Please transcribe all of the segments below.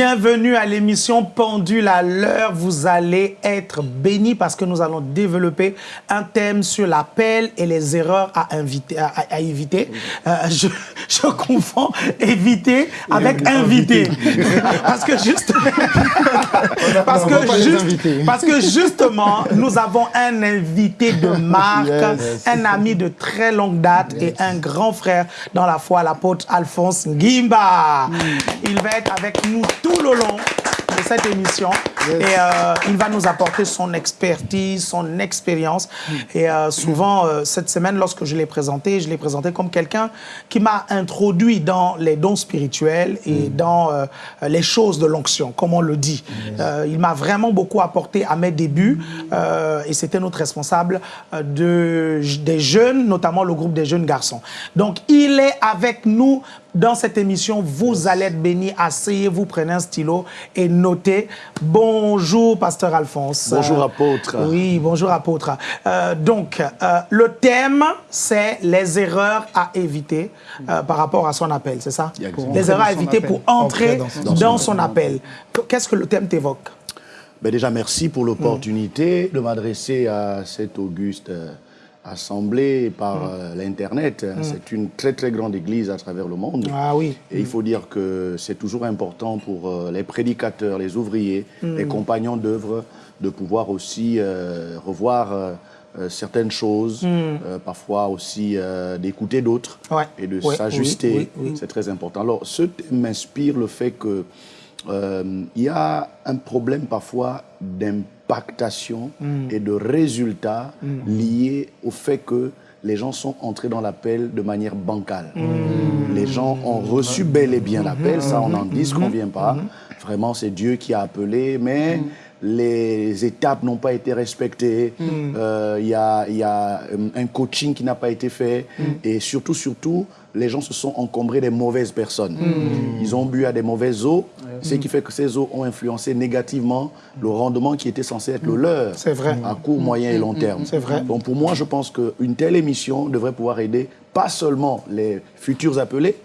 Bienvenue à l'émission Pendule à l'heure. Vous allez être bénis parce que nous allons développer un thème sur l'appel et les erreurs à, inviter, à, éviter. Euh, je, je, confonds éviter avec inviter. parce, que juste... parce, que juste... parce que justement, nous avons un invité de marque, un ami de très longue date et un grand frère dans la foi, l'apôtre Alphonse Gimba. Il va être avec nous tout le long de cette émission. Et euh, il va nous apporter son expertise, son expérience. Et euh, souvent, euh, cette semaine, lorsque je l'ai présenté, je l'ai présenté comme quelqu'un qui m'a introduit dans les dons spirituels et mm. dans les choses de l'onction, comme on le dit. il m'a vraiment beaucoup apporté à mes débuts. et c'était notre responsable de, des jeunes, notamment le groupe des jeunes garçons. Donc, il est avec nous dans cette émission, vous allez être bénis. Asseyez-vous, prenez un stylo et notez. Bonjour, pasteur Alphonse. Bonjour, apôtre. Oui, bonjour, apôtre. Euh, donc, euh, le thème, c'est les erreurs à éviter euh, par rapport à son appel, c'est ça? Les erreurs à éviter pour entrer dans son, appel. Qu'est-ce que le thème t'évoque? Ben Déjà, merci pour l'opportunité de m'adresser à cet auguste assemblée par mm. euh, l'Internet. Mm. C'est une très très grande église à travers le monde. Ah oui. Et il faut dire que c'est toujours important pour euh, les prédicateurs, les ouvriers, mm. les compagnons d'œuvre de pouvoir aussi euh, revoir certaines choses, parfois aussi d'écouter d'autres et de s'ajuster. c'est très important. Alors, ce m'inspire le fait que il y a un problème parfois d'impact impactation mm. et de résultats mm. liés au fait que les gens sont entrés dans l'appel de manière bancale. Mm. Les gens ont reçu bel et bien l'appel, ça on n'en dit qu'on vient pas. Vraiment, c'est Dieu qui a appelé, mais les étapes n'ont pas été respectées, euh, il y, a, y, a, euh, un coaching qui n'a pas été fait, et surtout, surtout, les gens se sont encombrés des mauvaises personnes. Ils ont bu à des mauvaises eaux, ce qui fait que ces eaux ont influencé négativement le rendement qui était censé être le hmm. leur. C'est vrai. À court, moyen et long hmm. terme. C'est vrai. Donc pour moi, je pense qu'une telle émission devrait pouvoir aider pas seulement les futurs appelés,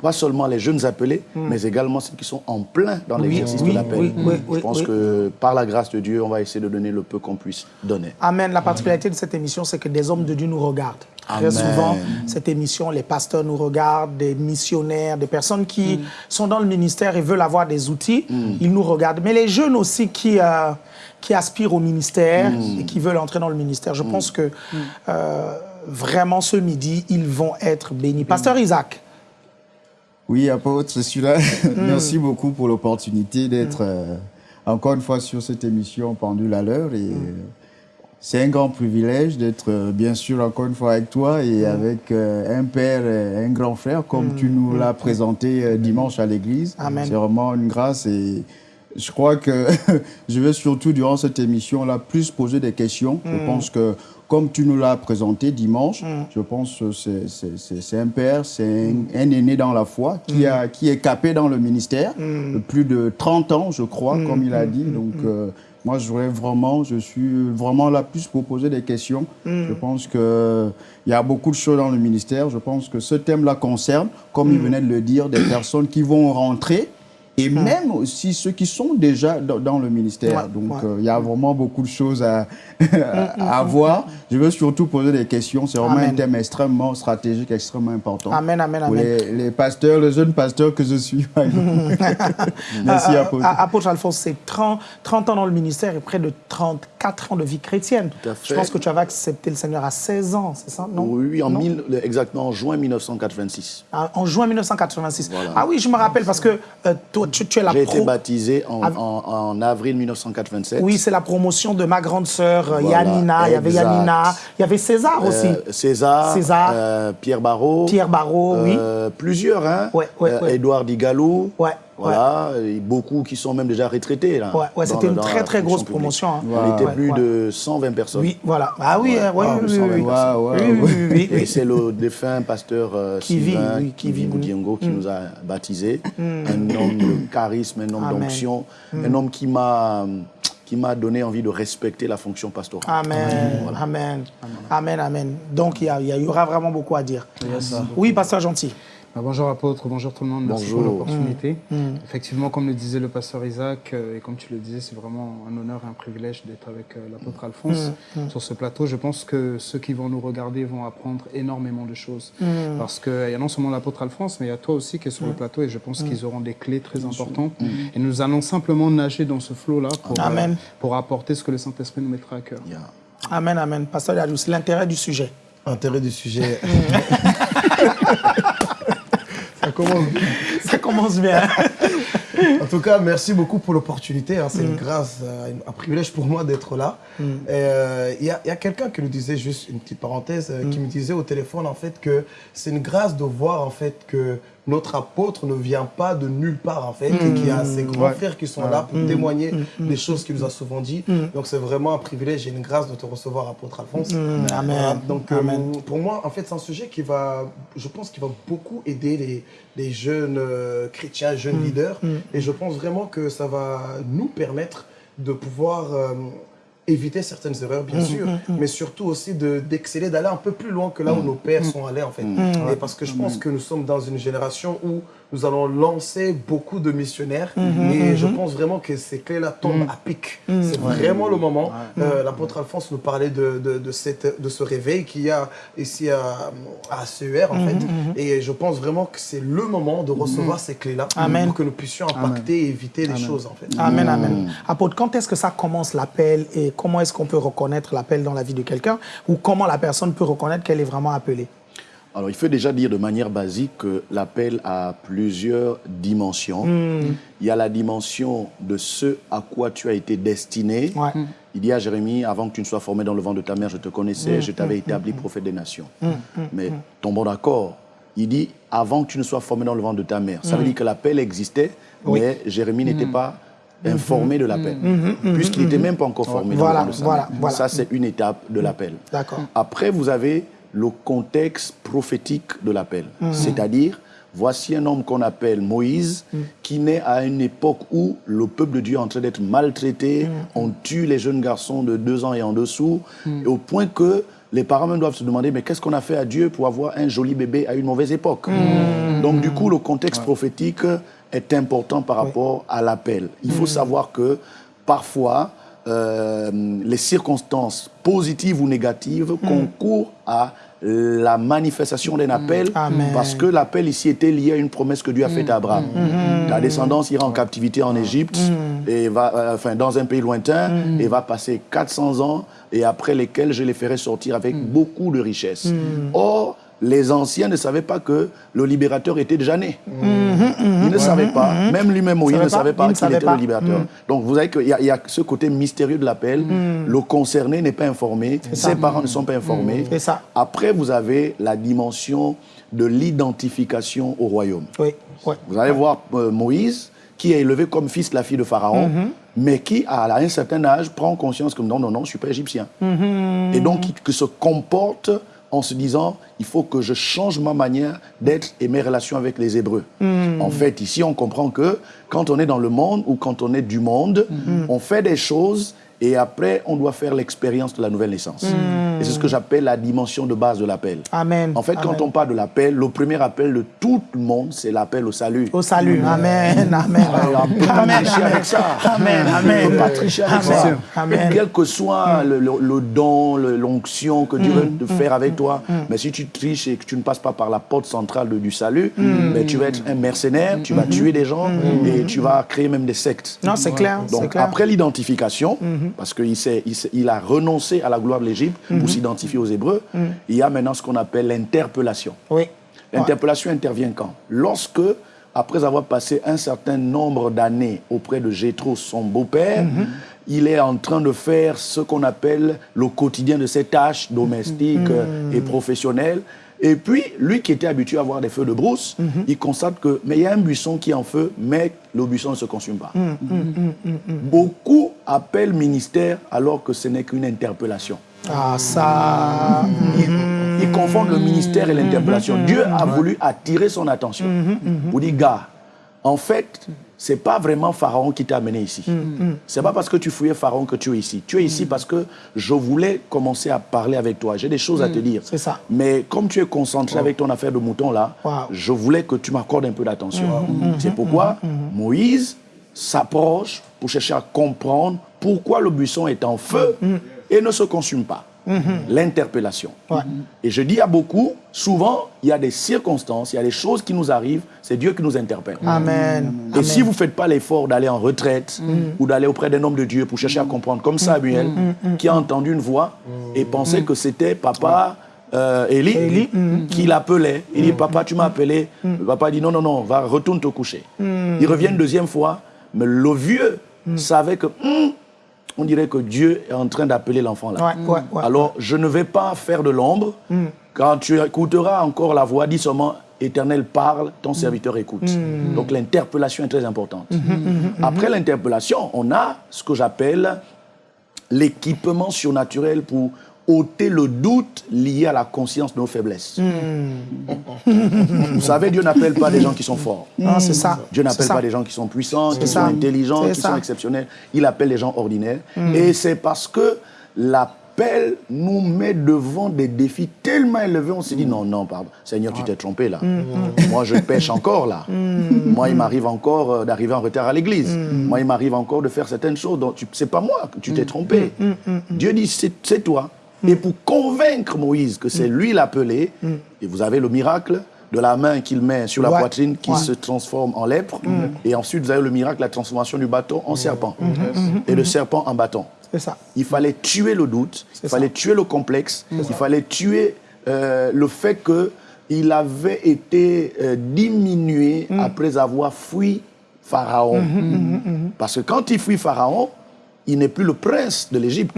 pas seulement les jeunes appelés, mais également ceux qui sont en plein dans l'exercice de l'appel. je pense que par la grâce de Dieu, on va essayer de donner le peu qu'on puisse donner. Amen. La particularité de cette émission, c'est que des hommes de Dieu nous regardent. Très souvent, cette émission, les pasteurs nous regardent, des missionnaires, des personnes qui mm. sont dans le ministère et veulent avoir des outils, mm. ils nous regardent. Mais les jeunes aussi qui, euh, qui aspirent au ministère mm. et qui veulent entrer dans le ministère, je pense que euh, vraiment ce midi, ils vont être bénis. Pasteur Isaac. Oui, apôtre, je suis là. Merci beaucoup pour l'opportunité d'être euh, encore une fois sur cette émission Pendule à l'heure et c'est un grand privilège d'être, euh, bien sûr, encore une fois avec toi et mm. avec euh, un père et un grand frère, comme mm. tu nous l'as mm. présenté euh, dimanche à l'église. C'est vraiment une grâce et je crois que je vais surtout, durant cette émission-là, plus poser des questions. Je pense que, comme tu nous l'as présenté dimanche, je pense que c'est un père, c'est un, aîné dans la foi qui, a, qui est capé dans le ministère, plus de 30 ans, je crois, comme il a dit. Donc, moi, je voudrais vraiment, je suis vraiment là plus pour poser des questions. Mm. Je pense qu'il y a beaucoup de choses dans le ministère. Je pense que ce thème-là concerne, comme il mm. venait de le dire, des personnes qui vont rentrer et hmm. même aussi ceux qui sont déjà dans, le ministère. Donc, euh, il y a vraiment beaucoup de choses à, hmm, hmm, voir. Je veux surtout poser des questions. C'est vraiment un thème extrêmement stratégique, extrêmement important. Amen, amen, amen. Les, pasteurs, les jeunes pasteurs que je suis. Merci, Apôtre. Apôtre Alphonse, c'est 30, 30 ans dans le ministère et près de 34 ans de vie chrétienne. Je pense que tu avais accepté le Seigneur à 16 ans, c'est ça? Non Oui, en exactement en juin 1986. Ah, en juin 1986. Ah oui, je me rappelle parce que euh, tu, es la J'ai été baptisé en, avril 1987. Oui, c'est la promotion de ma grande sœur euh, Yanina. Il y avait Yanina. Il y avait César aussi. Euh, César. César. Euh, Pierre Barrault. Pierre Barrault, oui. Plusieurs, hein. Ouais, ouais, Édouard Digalou. Ouais. Voilà, beaucoup qui sont même déjà retraités. Là, ouais, c'était une très très grosse promotion. Hein. On était plus de 120 personnes. Oui, voilà. Ah oui, oui, oui, Et c'est le défunt pasteur euh, Sylvain Kivi Goudiengo qui mm. nous a baptisés. Mm. Un homme de charisme, un homme d'onction, mm. un homme qui m'a qui m'a donné envie de respecter la fonction pastorale. Amen, amen, amen, amen. Donc il y, y, aura vraiment beaucoup à dire. Oui, pasteur gentil. Bah, bonjour apôtre, bonjour tout le monde, merci Bonjour. pour l'opportunité. Mm. Effectivement, comme le disait le pasteur Isaac, euh, et comme tu le disais, c'est vraiment un honneur et un privilège d'être avec euh, l'apôtre Alphonse sur ce plateau. Je pense que ceux qui vont nous regarder vont apprendre énormément de choses. Parce qu'il y a non seulement l'apôtre Alphonse, mais il y a toi aussi qui es sur le plateau et je pense qu'ils auront des clés très importantes. Et nous allons simplement nager dans ce flot-là pour, euh, Amen. pour apporter ce que le Saint-Esprit nous mettra à cœur. Yeah. Amen, amen. Pasteur Yadou, c'est l'intérêt du sujet. Intérêt du sujet. Commence. Ça commence bien. En tout cas, merci beaucoup pour l'opportunité. hein. C'est une grâce, euh, un privilège pour moi d'être là. Et, euh, Il y a, quelqu'un qui nous disait, juste une petite parenthèse, euh, qui me disait au téléphone en fait que c'est une grâce de voir en fait que notre apôtre ne vient pas de nulle part en fait et qu'il y a ses grands Ouais. frères qui sont là pour témoigner des choses qu'il nous a souvent dit. Donc c'est vraiment un privilège et une grâce de te recevoir, apôtre Alphonse. Mm, amen. Voilà. Donc euh, pour moi, en fait, c'est un sujet qui va, je pense, qui va beaucoup aider les, les jeunes euh, chrétiens, jeunes Mm. leaders. Et je pense vraiment que ça va nous permettre de pouvoir euh, éviter certaines erreurs, Mm, bien sûr, mais surtout aussi de- d'exceller, d'aller un peu plus loin que là où nos pères sont allés, en fait. Et parce que je pense que nous sommes dans une génération où nous allons lancer beaucoup de missionnaires. Et je pense vraiment que ces clés-là tombent à pic. C'est vraiment le moment. Euh, L'apôtre Alphonse nous parlait de, de, de, cette, de ce réveil qu'il y a ici à, à CER, en fait. Et je pense vraiment que c'est le moment de recevoir ces clés-là pour que nous puissions impacter et éviter les choses, en fait. Amen, amen. Apôtre, quand est-ce que ça commence l'appel et comment est-ce qu'on peut reconnaître l'appel dans la vie de quelqu'un ou comment la personne peut reconnaître qu'elle est vraiment appelée? Alors, il faut déjà dire de manière basique que l'appel a plusieurs dimensions. Il y a la dimension de ce à quoi tu as été destiné. Ouais. Il dit à Jérémie, avant que tu ne sois formé dans le ventre de ta mère, je te connaissais, je t'avais établi prophète des nations. Mais tombons d'accord. Il dit, avant que tu ne sois formé dans le ventre de ta mère. Ça veut dire que l'appel existait, mais Jérémie n'était pas informé de l'appel, puisqu'il n'était même pas encore formé Voilà, dans le ventre de sa voilà, mère. voilà. Ça, c'est une étape de l'appel. D'accord. Après, vous avez le contexte prophétique de l'appel. C'est-à-dire, voici un homme qu'on appelle Moïse, qui naît à une époque où le peuple de Dieu est en train d'être maltraité. On tue les jeunes garçons de deux ans et en dessous, et au point que les parents même doivent se demander, mais qu'est-ce qu'on a fait à Dieu pour avoir un joli bébé à une mauvaise époque? Donc, du coup, le contexte prophétique est important par rapport à l'appel. Il faut savoir que parfois, euh, les circonstances positives ou négatives concourent à la manifestation d'un appel Amen. parce que l'appel ici était lié à une promesse que Dieu a faite à Abraham. Ta descendance ira en captivité en Égypte et va euh, enfin dans un pays lointain et va passer 400 ans et après lesquels je les ferai sortir avec beaucoup de richesses. Or les anciens ne savaient pas que le libérateur était déjà né. Ils ne savaient pas, même lui-même Moïse savait ne savait il pas qu'il était pas. le libérateur. Donc vous savez qu'il y, a- il y a ce côté mystérieux de l'appel. Le concerné n'est pas informé, ses parents ne sont pas informés. C'est ça. Après, vous avez la dimension de l'identification au royaume. Oui. Ouais. Vous allez voir euh, Moïse, qui est élevé comme fils de la fille de Pharaon, mais qui, à un certain âge, prend conscience que non, non, non, je ne suis pas égyptien. Et donc, qui se comporte en se disant, il faut que je change ma manière d'être et mes relations avec les Hébreux. En fait, ici, on comprend que quand on est dans le monde ou quand on est du monde, on fait des choses et après, on doit faire l'expérience de la nouvelle naissance. Et c'est ce que j'appelle la dimension de base de l'appel. Amen. En fait, quand on parle de l'appel, le premier appel de tout le monde, c'est l'appel au salut. Au salut. Amen. Amen. Ah, on peut pas Amen. tricher Amen. avec ça. Amen. On Amen. peut pas tricher avec Amen. ça. Amen. Quel que soit le, le- le don, l'onction que Dieu veut te faire avec toi, mais si tu triches et que tu ne passes pas par la porte centrale de- du salut, mais tu vas être un mercenaire, tu vas tuer des gens et tu vas créer même des sectes. Non, c'est clair. Donc clair. après l'identification, parce qu'il il a renoncé à la gloire de l'Égypte pour s'identifier aux Hébreux, il y a maintenant ce qu'on appelle l'interpellation. Oui. L'interpellation intervient quand? Lorsque, après avoir passé un certain nombre d'années auprès de Jétro, son beau-père, il est en train de faire ce qu'on appelle le quotidien de ses tâches domestiques et professionnelles. Et puis, lui qui était habitué à voir des feux de brousse, il constate que, mais il y a un buisson qui est en feu, mais le buisson ne se consume pas. Beaucoup appellent ministère alors que ce n'est qu'une interpellation. Ah, ça. Ils, ils confondent le ministère et l'interpellation. Dieu a voulu attirer son attention. Pour dire, gars, en fait, c'est pas vraiment Pharaon qui t'a amené ici. C'est pas parce que tu fouillais Pharaon que tu es ici. Tu es ici parce que je voulais commencer à parler avec toi. J'ai des choses à te dire. C'est ça. Mais comme tu es concentré avec ton affaire de mouton là, Wow. je voulais que tu m'accordes un peu d'attention. C'est pourquoi Moïse s'approche pour chercher à comprendre pourquoi le buisson est en feu et ne se consume pas. L'interpellation. Ouais. Et je dis à beaucoup, souvent, il y a des circonstances, il y a des choses qui nous arrivent, c'est Dieu qui nous interpelle. Amen. Et Amen. si vous ne faites pas l'effort d'aller en retraite ou d'aller auprès d'un homme de Dieu pour chercher à comprendre, comme Samuel, qui a entendu une voix et pensait que c'était papa euh, qui l'appelait. Il dit, papa, tu m'as appelé. Le papa dit, non, non, non, va, retourne te coucher. Il revient une deuxième fois, mais le vieux savait que, hum, on dirait que Dieu est en train d'appeler l'enfant là. Ouais, ouais, ouais. Alors, je ne vais pas faire de l'ombre. Quand tu écouteras encore la voix, dis seulement Éternel parle, ton serviteur écoute. Donc l'interpellation est très importante. Après l'interpellation, on a ce que j'appelle l'équipement surnaturel pour ôter le doute lié à la conscience de nos faiblesses. Vous savez, Dieu n'appelle pas des gens qui sont forts. Non, c'est ça. Dieu n'appelle pas des gens qui sont puissants, qui ça. sont intelligents, qui ça. sont exceptionnels. Il appelle les gens ordinaires. Et c'est parce que l'appel nous met devant des défis tellement élevés, on se dit non, non, pardon, Seigneur, tu t'es trompé là. Moi, je pêche encore là. Moi, il m'arrive encore euh, d'arriver en retard à l'église. Moi, il m'arrive encore de faire certaines choses. Donc, c'est pas moi que tu t'es trompé. Dieu dit, c'est toi. Et pour convaincre Moïse que c'est lui l'appelé, et vous avez le miracle de la main qu'il met sur la Ouais. poitrine qui Ouais. se transforme en lèpre. Et ensuite, vous avez le miracle, la transformation du bâton en serpent. Et le serpent en bâton. C'est ça. Il fallait tuer le doute, il ça. fallait tuer le complexe, il fallait tuer euh, le fait qu'il avait été euh, diminué après avoir fui Pharaon. Parce que quand il fuit Pharaon, il n'est plus le prince de l'Égypte.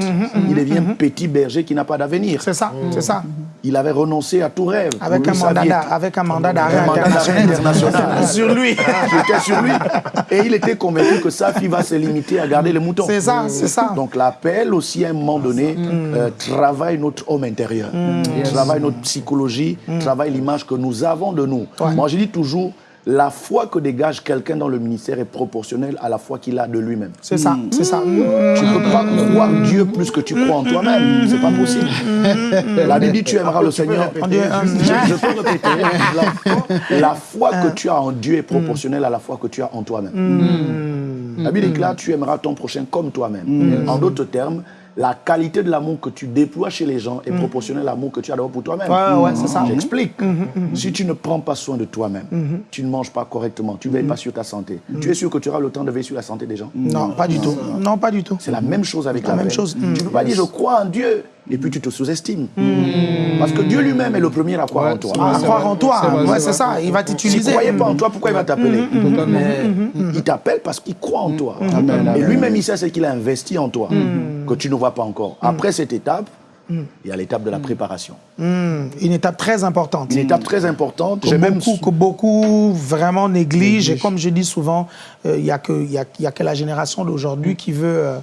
Il devient petit berger qui n'a pas d'avenir. C'est ça. C'est ça. Il avait renoncé à tout rêve. Avec un mandat avec un mandat d'arrêt international international. sur lui. qui était sur lui. Et il était convaincu que sa fille va se limiter à garder les moutons. C'est ça, c'est ça. Donc l'appel aussi à un moment donné euh, travaille notre homme intérieur, travaille notre psychologie, travaille l'image que nous avons de nous. Moi je dis toujours, la foi que dégage quelqu'un dans le ministère est proportionnelle à la foi qu'il a de lui-même. C'est ça. C'est ça. Tu ne peux pas croire Dieu plus que tu crois en toi-même. C'est pas possible. La Bible dit tu aimeras le Seigneur. Je, je peux répéter. La, la foi que tu as en Dieu est proportionnelle à la foi que tu as en toi-même. La Bible déclare tu aimeras ton prochain comme toi-même. En d'autres termes, la qualité de l'amour que tu déploies chez les gens est proportionnelle à l'amour que tu as d'abord pour toi-même. Ouais, ouais, c'est ça. J'explique. Si tu ne prends pas soin de toi-même, tu ne manges pas correctement, tu ne veilles pas sur ta santé, tu es sûr que tu auras le temps de veiller sur la santé des gens? Non, pas du tout. Non, pas du tout. c'est la même chose avec la, même paix. chose. Tu ne peux pas dire je crois en Dieu et puis tu te sous-estimes. Parce que Dieu lui-même est le premier à croire en toi. À croire vrai. en toi. C'est ça. Il va S'il ne t'utiliser. croyait pas en toi, pourquoi il va t'appeler? Il t'appelle parce qu'il croit en toi. Et lui-même, il sait ce qu'il a investi en toi, que tu ne vois pas encore. Après cette étape, il y a l'étape de la préparation. Hmm, Une étape très importante. Une étape très importante. que J'ai même beaucoup, que beaucoup vraiment négligent. Et comme je dis souvent, euh, il n'y a, y a, il y a que la génération d'aujourd'hui qui veut euh,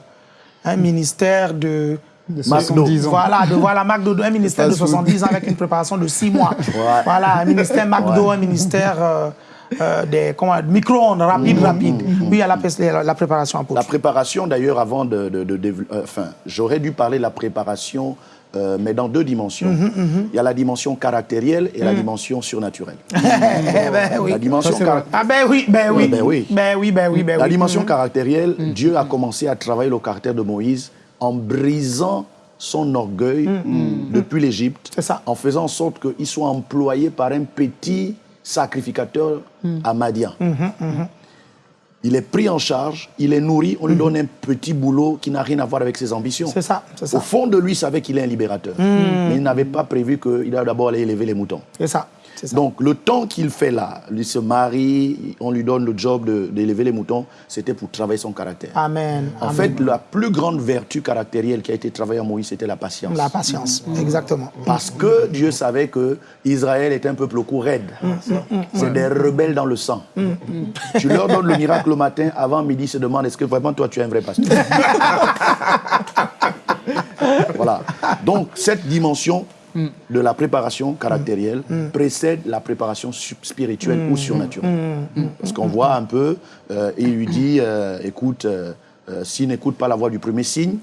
un ministère de... De McDo. 70 ans. Voilà, de voilà McDo, un ministère de Fast food. 70 ans avec une préparation de 6 mois. Voilà, un ministère McDo, un ministère euh, euh, des comment, micro-ondes, rapide, rapide. Puis il y a la, la- la préparation en La préparation, d'ailleurs, avant de... de- de- de- euh, enfin, j'aurais dû parler de la préparation, euh, mais dans deux dimensions. Il y a la dimension caractérielle et la dimension surnaturelle. Eh ben oui. La dimension car- Ah ben oui, ben oui. Ben oui. Ben oui, ben oui, ben La oui. dimension caractérielle, Dieu a commencé à travailler le caractère de Moïse en brisant son orgueil depuis l'Égypte, en faisant en sorte qu'il soit employé par un petit sacrificateur à Madian. Il est pris en charge, il est nourri, on lui donne un petit boulot qui n'a rien à voir avec ses ambitions. C'est ça, c'est Au ça. fond de lui, il savait qu'il est un libérateur. Mais il n'avait pas prévu qu'il doit d'abord aller élever les moutons. C'est ça. c'est ça. Donc, le temps qu'il fait là, il se marie, on lui donne le job de- d'élever les moutons, c'était pour travailler son caractère. Amen. En Amen. fait, la plus grande vertu caractérielle qui a été travaillée en Moïse, c'était la patience. La patience, exactement. Parce que Dieu savait que Israël est un peuple au cou raide. C'est des rebelles dans le sang. Tu leur donnes le miracle le matin, avant midi, se demandent est-ce que vraiment toi tu es un vrai pasteur? Voilà. Donc cette dimension de la préparation caractérielle précède la préparation spirituelle ou surnaturelle. Parce qu'on voit un peu, euh, il lui dit, euh, écoute, euh, s'ils n'écoutent pas la voix du premier signe,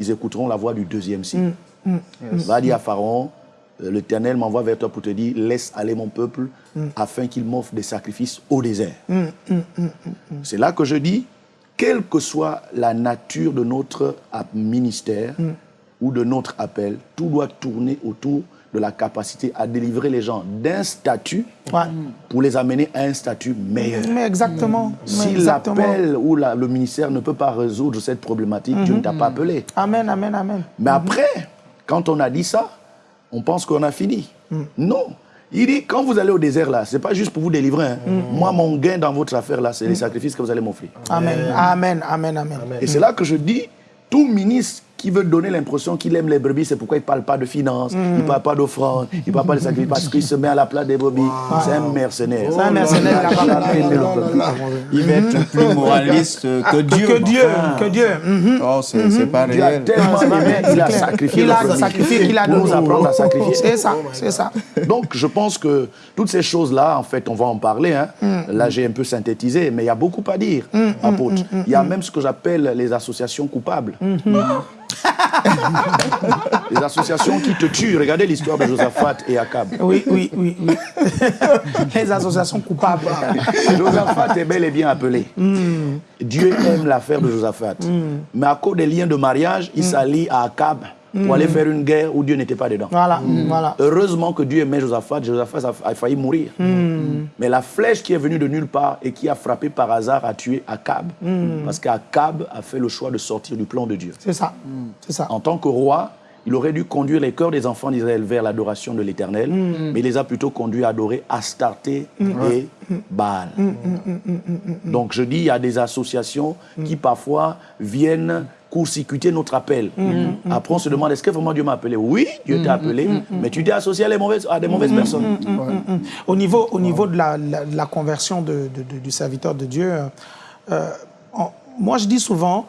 ils écouteront la voix du deuxième signe. Va dire à Pharaon, l'Éternel m'envoie vers toi pour te dire, laisse aller mon peuple afin qu'il m'offre des sacrifices au désert. C'est là que je dis, quelle que soit la nature de notre ministère ou de notre appel, tout doit tourner autour de la capacité à délivrer les gens d'un statut pour les amener à un statut meilleur. Mais exactement. Si l'appel ou le ministère ne peut pas résoudre cette problématique, Dieu ne t'a pas appelé. Amen, amen, amen. Mais après, quand on a dit ça, on pense qu'on a fini. Non. Il dit, quand vous allez au désert là, c'est pas juste pour vous délivrer. hein. Moi, mon gain dans votre affaire là, c'est les sacrifices que vous allez m'offrir. Amen, amen, amen, amen. Et c'est là que je dis, tout ministre qui veut donner l'impression qu'il aime les brebis, c'est pourquoi il ne parle pas de finances, il ne parle pas d'offrande, il ne parle pas de sacrifices, parce qu'il se met à la place des brebis. C'est un mercenaire. C'est un mercenaire. Il. Il va être plus moraliste que Dieu. Que Dieu, que Dieu. Mhm. Oh, c'est c'est pas Dieu a réel. tellement aimé qu'il a sacrifié Il a sacrifié, qu'il a Pour nous donné. apprendre à sacrifier. C'est ça, c'est ça. Donc, je pense que toutes ces choses-là, en fait, on va en parler. hein. Là, j'ai un peu synthétisé, mais il y a beaucoup à dire, apôtre. Il y a même ce que j'appelle les associations coupables. Les associations qui te tuent. Regardez l'histoire de Josaphat et Akab. Oui, oui, oui, oui. Les associations coupables. Josaphat est bel et bien appelé. Dieu aime l'affaire de Josaphat. Mais à cause des liens de mariage, il s'allie à Akab pour aller faire une guerre où Dieu n'était pas dedans. Voilà, voilà. Heureusement que Dieu aimait Josaphat, Josaphat a, failli mourir. Mais la flèche qui est venue de nulle part et qui a frappé par hasard a tué Akab. Parce qu'Akab a fait le choix de sortir du plan de Dieu. C'est ça, c'est ça. En tant que roi, il aurait dû conduire les cœurs des enfants d'Israël vers l'adoration de l'Éternel, mais il les a plutôt conduits à adorer Astarté et Baal. Donc je dis, il y a des associations qui parfois viennent court-circuiter notre appel. Après, on se demande, est-ce que vraiment Dieu m'a appelé? Oui, Dieu t'a appelé, mais tu t'es associé à, les mauvaises, à des mauvaises personnes. Au niveau, au niveau de, la, la- de la conversion de- de- de- du serviteur de Dieu, euh, moi je dis souvent,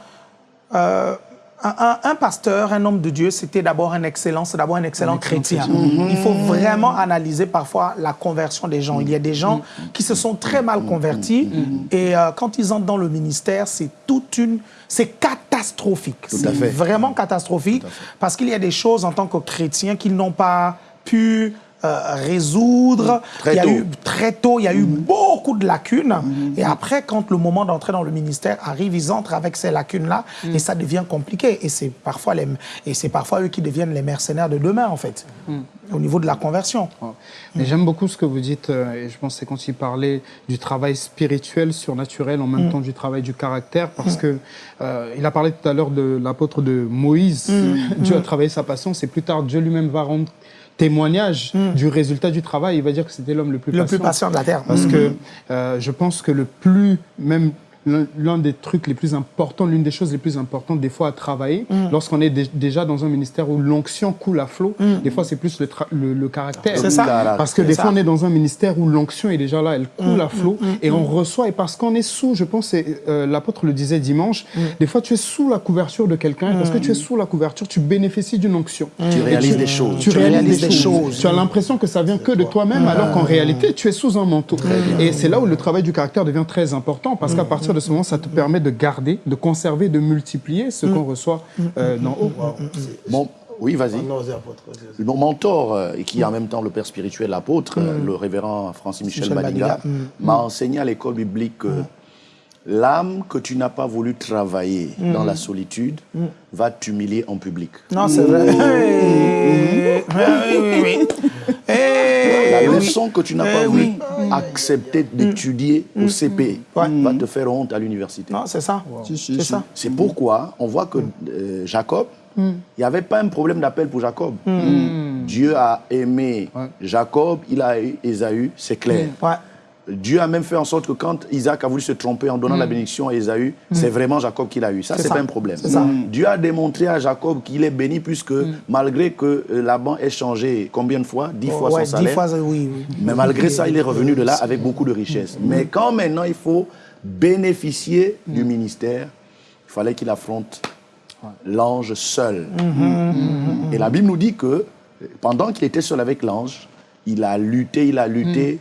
euh, un, un- un pasteur, un homme de Dieu, c'était d'abord un excellent, c'est d'abord un excellent chrétien. Il faut vraiment analyser parfois la conversion des gens. Il y a des gens qui se sont très mal convertis et euh, quand ils entrent dans le ministère, c'est toute une, c'est catastrophique. C'est vraiment catastrophique parce qu'il y a des choses en tant que chrétien qu'ils n'ont pas pu euh, résoudre. Très il y a tôt. eu très tôt, il y a eu beaucoup de lacunes. Et après, quand le moment d'entrer dans le ministère arrive, ils entrent avec ces lacunes-là et ça devient compliqué. Et c'est parfois les, et c'est parfois eux qui deviennent les mercenaires de demain, en fait, au niveau de la conversion. Mais j'aime beaucoup ce que vous dites, euh, et je pense que c'est quand il parlait du travail spirituel, surnaturel, en même temps du travail du caractère, parce que euh, il a parlé tout à l'heure de l'apôtre de Moïse. Dieu a travaillé sa patience, et plus tard, Dieu lui-même va rendre témoignage du résultat du travail. Il va dire que c'était l'homme le plus Le patient. plus patient de la terre. Parce que euh, je pense que le plus, même l'un- des trucs les plus importants, l'une des choses les plus importantes des fois à travailler, lorsqu'on est dé- déjà dans un ministère où l'onction coule à flot, des fois c'est plus le, le, le caractère. C'est ça. Parce que des ça. fois on est dans un ministère où l'onction est déjà là, elle coule à flot et on reçoit. Et parce qu'on est sous, je pense, euh, l'apôtre le disait dimanche, des fois tu es sous la couverture de quelqu'un, parce que tu es sous la couverture, tu bénéficies d'une onction. Tu réalises des choses. Tu, Tu réalises, réalises des, des choses. choses. Tu as l'impression que ça vient que de toi-même, alors qu'en réalité, tu es sous un manteau. Et c'est là où le travail du caractère devient très important, parce qu'à partir de ce moment, ça te permet de garder, de conserver, de multiplier ce qu'on reçoit euh, d'en haut. Bon, oui, vas-y. Apôtre. Mon mentor, euh, et qui est en même temps le père spirituel, l'apôtre, euh, le révérend Francis Michel, Badinga, m'a enseigné à l'école biblique que l'âme que tu n'as pas voulu travailler dans la solitude va t'humilier en public. Non, c'est vrai. Eh, Oui, oui, oui. Eh, La leçon que tu n'as Eh pas oui. voulu accepter d'étudier au CP va te faire honte à l'université. Non, c'est ça. Si, si, C'est si. ça. C'est pourquoi on voit que euh, Jacob, il n'y avait pas un problème d'appel pour Jacob. Dieu a aimé Jacob, il a eu Ésaü, c'est clair. Ouais. Dieu a même fait en sorte que quand Isaac a voulu se tromper en donnant la bénédiction à Ésaü, c'est vraiment Jacob qui l'a eu. Ça, C'est pas un problème. Ça. Dieu a démontré à Jacob qu'il est béni puisque malgré que euh, Laban ait changé combien de fois? Dix fois Ouais, son dix salaire. fois, oui, oui. Mais malgré ça, il est revenu de là avec beaucoup de richesses. Mais quand maintenant il faut bénéficier du ministère, il fallait qu'il affronte l'ange seul. Et la Bible nous dit que pendant qu'il était seul avec l'ange, il a lutté, il a lutté.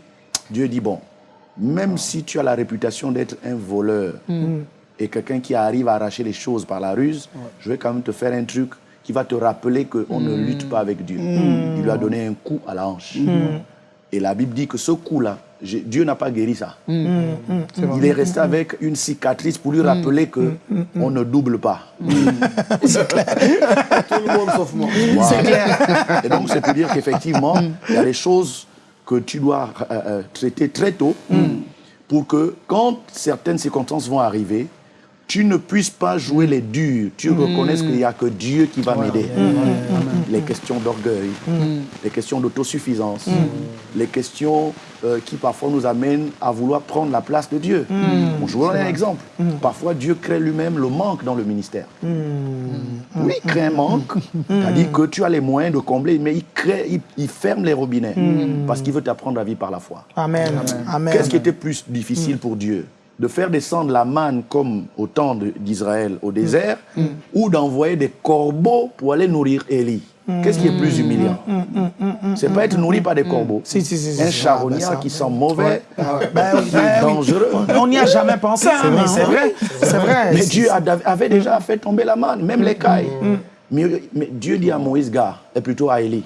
Dieu dit, bon, même si tu as la réputation d'être un voleur et quelqu'un qui arrive à arracher les choses par la ruse, je vais quand même te faire un truc qui va te rappeler qu'on ne lutte pas avec Dieu. Il lui a donné un coup à la hanche. Et la Bible dit que ce coup-là, Dieu n'a pas guéri ça. Il est resté avec une cicatrice pour lui rappeler que on ne double pas. Tout le monde sauf moi. C'est clair. Et donc, c'est pour dire qu'effectivement, il y a des choses que tu dois euh, euh, traiter très tôt pour que quand certaines circonstances vont arriver, tu ne puisses pas jouer les durs. Tu reconnaisses qu'il n'y a que Dieu qui va m'aider. Les questions d'orgueil, les questions d'autosuffisance, les questions euh, qui parfois nous amènent à vouloir prendre la place de Dieu. Bon, je vous donne un exemple. Parfois, Dieu crée lui-même le manque dans le ministère. Oui, il crée un manque. C'est-à-dire que tu as les moyens de combler, mais il, crée, il, il ferme les robinets. Parce qu'il veut t'apprendre à vivre par la foi. Amen. Amen. Qu'est-ce qui était plus difficile pour Dieu? De faire descendre la manne comme au temps d'Israël au désert ou d'envoyer des corbeaux pour aller nourrir Élie. Qu'est-ce qui est plus humiliant C'est pas être nourri par des corbeaux. Si, si, si, si, Un charognard qui sent mauvais, Ben ben dangereux. On n'y a jamais pensé, hein, mais c'est vrai. C'est vrai. Mais Dieu avait déjà fait tomber la manne, même les cailles. Mais, mais Dieu dit à Moïse, gars, et plutôt à Élie,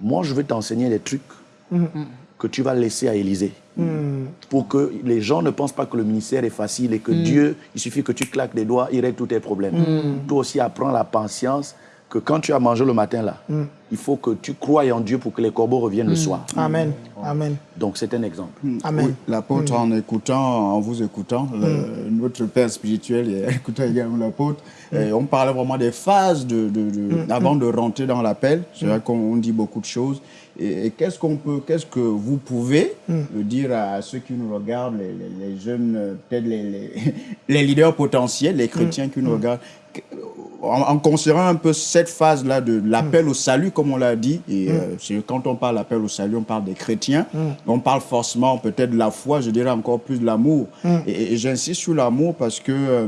moi je vais t'enseigner des trucs que tu vas laisser à Élisée. Pour que les gens ne pensent pas que le ministère est facile et que Dieu, il suffit que tu claques des doigts, il règle tous tes problèmes. Toi aussi, apprends la patience que quand tu as mangé le matin là, il faut que tu croies en Dieu pour que les corbeaux reviennent le soir. Amen. Amen. Donc c'est un exemple. Amen. Oui, l'apôtre, en écoutant, en vous écoutant, le- notre père spirituel et écoutant également l'apôtre, on parlait vraiment des phases de, de- de- avant de rentrer dans l'appel. C'est vrai qu'on on dit beaucoup de choses. Et, et qu'est-ce qu'on peut, qu'est-ce que vous pouvez dire à ceux qui nous regardent, les, les- les jeunes, peut-être les, les, les leaders potentiels, les chrétiens qui nous regardent, en, en considérant un peu cette phase-là de l'appel au salut, comme on l'a dit, et euh, c'est- quand on parle d'appel au salut, on parle des chrétiens, on parle forcément peut-être de la foi, je dirais encore plus de l'amour. Et, et j'insiste sur l'amour parce que euh,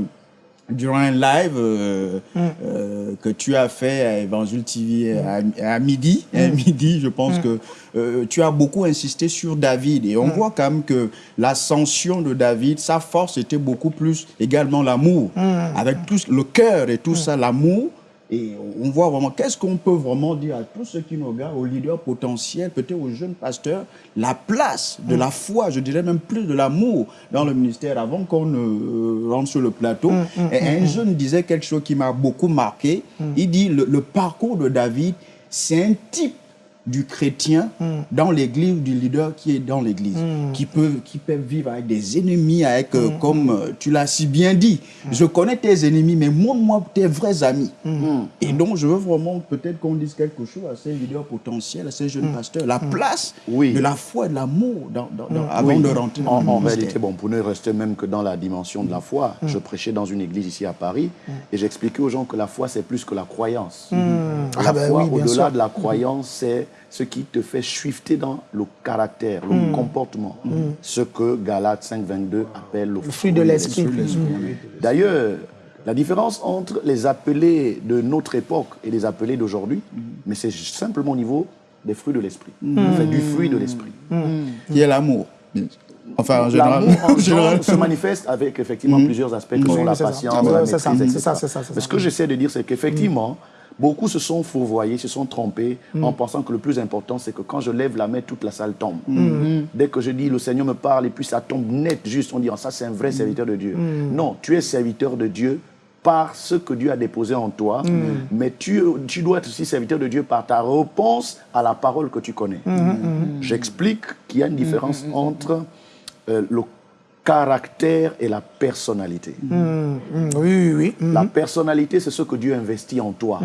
durant un live euh, euh, que tu as fait à Évangile TV à, à midi, à midi, je pense que euh, tu as beaucoup insisté sur David. Et on voit quand même que l'ascension de David, sa force était beaucoup plus également l'amour. Avec tout le cœur et tout ça, l'amour. Et on voit vraiment, qu'est-ce qu'on peut vraiment dire à tous ceux qui nous regardent, aux leaders potentiels, peut-être aux jeunes pasteurs, la place de la foi, je dirais même plus de l'amour dans le ministère avant qu'on ne euh, rentre sur le plateau. Et un jeune disait quelque chose qui m'a beaucoup marqué. Il dit, le, le parcours de David, c'est un type du chrétien dans l'église, du leader qui est dans l'église, qui, peut, qui peut vivre avec des ennemis, avec, euh, comme euh, tu l'as si bien dit, je connais tes ennemis, mais montre-moi tes vrais amis. Et donc, je veux vraiment peut-être qu'on dise quelque chose à ces leaders potentiels, à ces jeunes pasteurs, la place Oui. de la foi et de l'amour dans, dans- dans- avant Oui. de rentrer dans En, en réalité, bon, pour ne rester même que dans la dimension de la foi, je prêchais dans une église ici à Paris et j'expliquais aux gens que la foi, c'est plus que la croyance. La Ah ben foi, oui, au-delà de la croyance, c'est ce qui te fait shifter dans le caractère, le comportement. Ce que Galates 5.22 appelle le, fruit de l'esprit. D'ailleurs, la différence entre les appelés de notre époque et les appelés d'aujourd'hui, mais c'est simplement au niveau des fruits de l'esprit. Enfin, du fruit de l'esprit. Qui est l'amour. Enfin, en général. L'amour se manifeste avec effectivement plusieurs aspects que sont la patience, la ouais, c'est ça, maîtrise, c'est ça, ça, Mais ça. ce que j'essaie de dire, c'est qu'effectivement, beaucoup se sont fourvoyés, se sont trompés en pensant que le plus important, c'est que quand je lève la main, toute la salle tombe. Dès que je dis le Seigneur me parle et puis ça tombe net, juste, on dit, Ah, ça c'est un vrai serviteur de Dieu. Non, tu es serviteur de Dieu par ce que Dieu a déposé en toi, mais tu, tu dois être aussi serviteur de Dieu par ta réponse à la parole que tu connais. J'explique qu'il y a une différence entre euh, le caractère et la personnalité. Mm, Oui, oui, oui. Mm. La personnalité, c'est ce que Dieu investit en toi.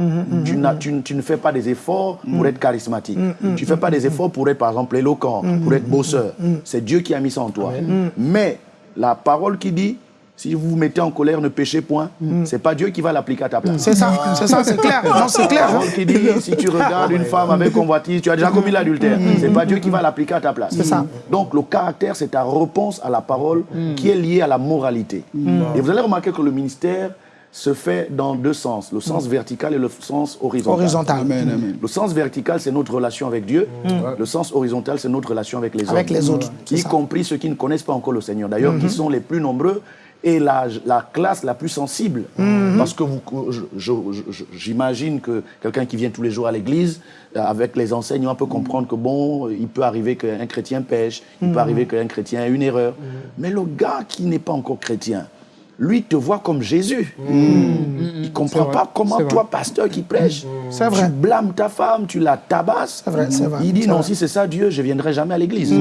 tu, tu ne fais pas des efforts pour être charismatique. Tu ne fais pas des efforts pour être, par exemple, éloquent, pour être bosseur. C'est Dieu qui a mis ça en toi. Mais la parole qui dit, si vous vous mettez en colère, ne péchez point, c'est pas Dieu qui va l'appliquer à ta place. C'est ça, c'est ça, c'est clair. Non, c'est clair. hein. parole qui dit si tu regardes une femme avec convoitise, tu as déjà commis l'adultère. C'est pas Dieu qui va l'appliquer à ta place. C'est ça. Donc le caractère, c'est ta réponse à la parole qui est liée à la moralité. Et vous allez remarquer que le ministère se fait dans deux sens, le sens vertical et le sens horizontal. Horizontal. Amen, amen. Le sens vertical, c'est notre relation avec Dieu. Le sens horizontal, c'est notre relation avec les Avec hommes. les autres, c'est Y compris ceux qui ne connaissent pas encore le Seigneur. D'ailleurs, qui sont les plus nombreux et la, la classe la plus sensible. Parce que j'imagine que quelqu'un qui vient tous les jours à l'église, euh, avec les enseignements, peut comprendre que bon, il peut arriver qu'un chrétien pêche, il peut arriver qu'un chrétien ait une erreur. Mais le gars qui n'est pas encore chrétien, lui te voit comme Jésus. Il ne comprend vrai, pas comment toi, pasteur qui prêche, vrai. tu blâmes ta femme, tu la tabasses. C'est vrai, c'est vrai, Il dit non, vrai. si c'est ça Dieu, je viendrai jamais à l'église.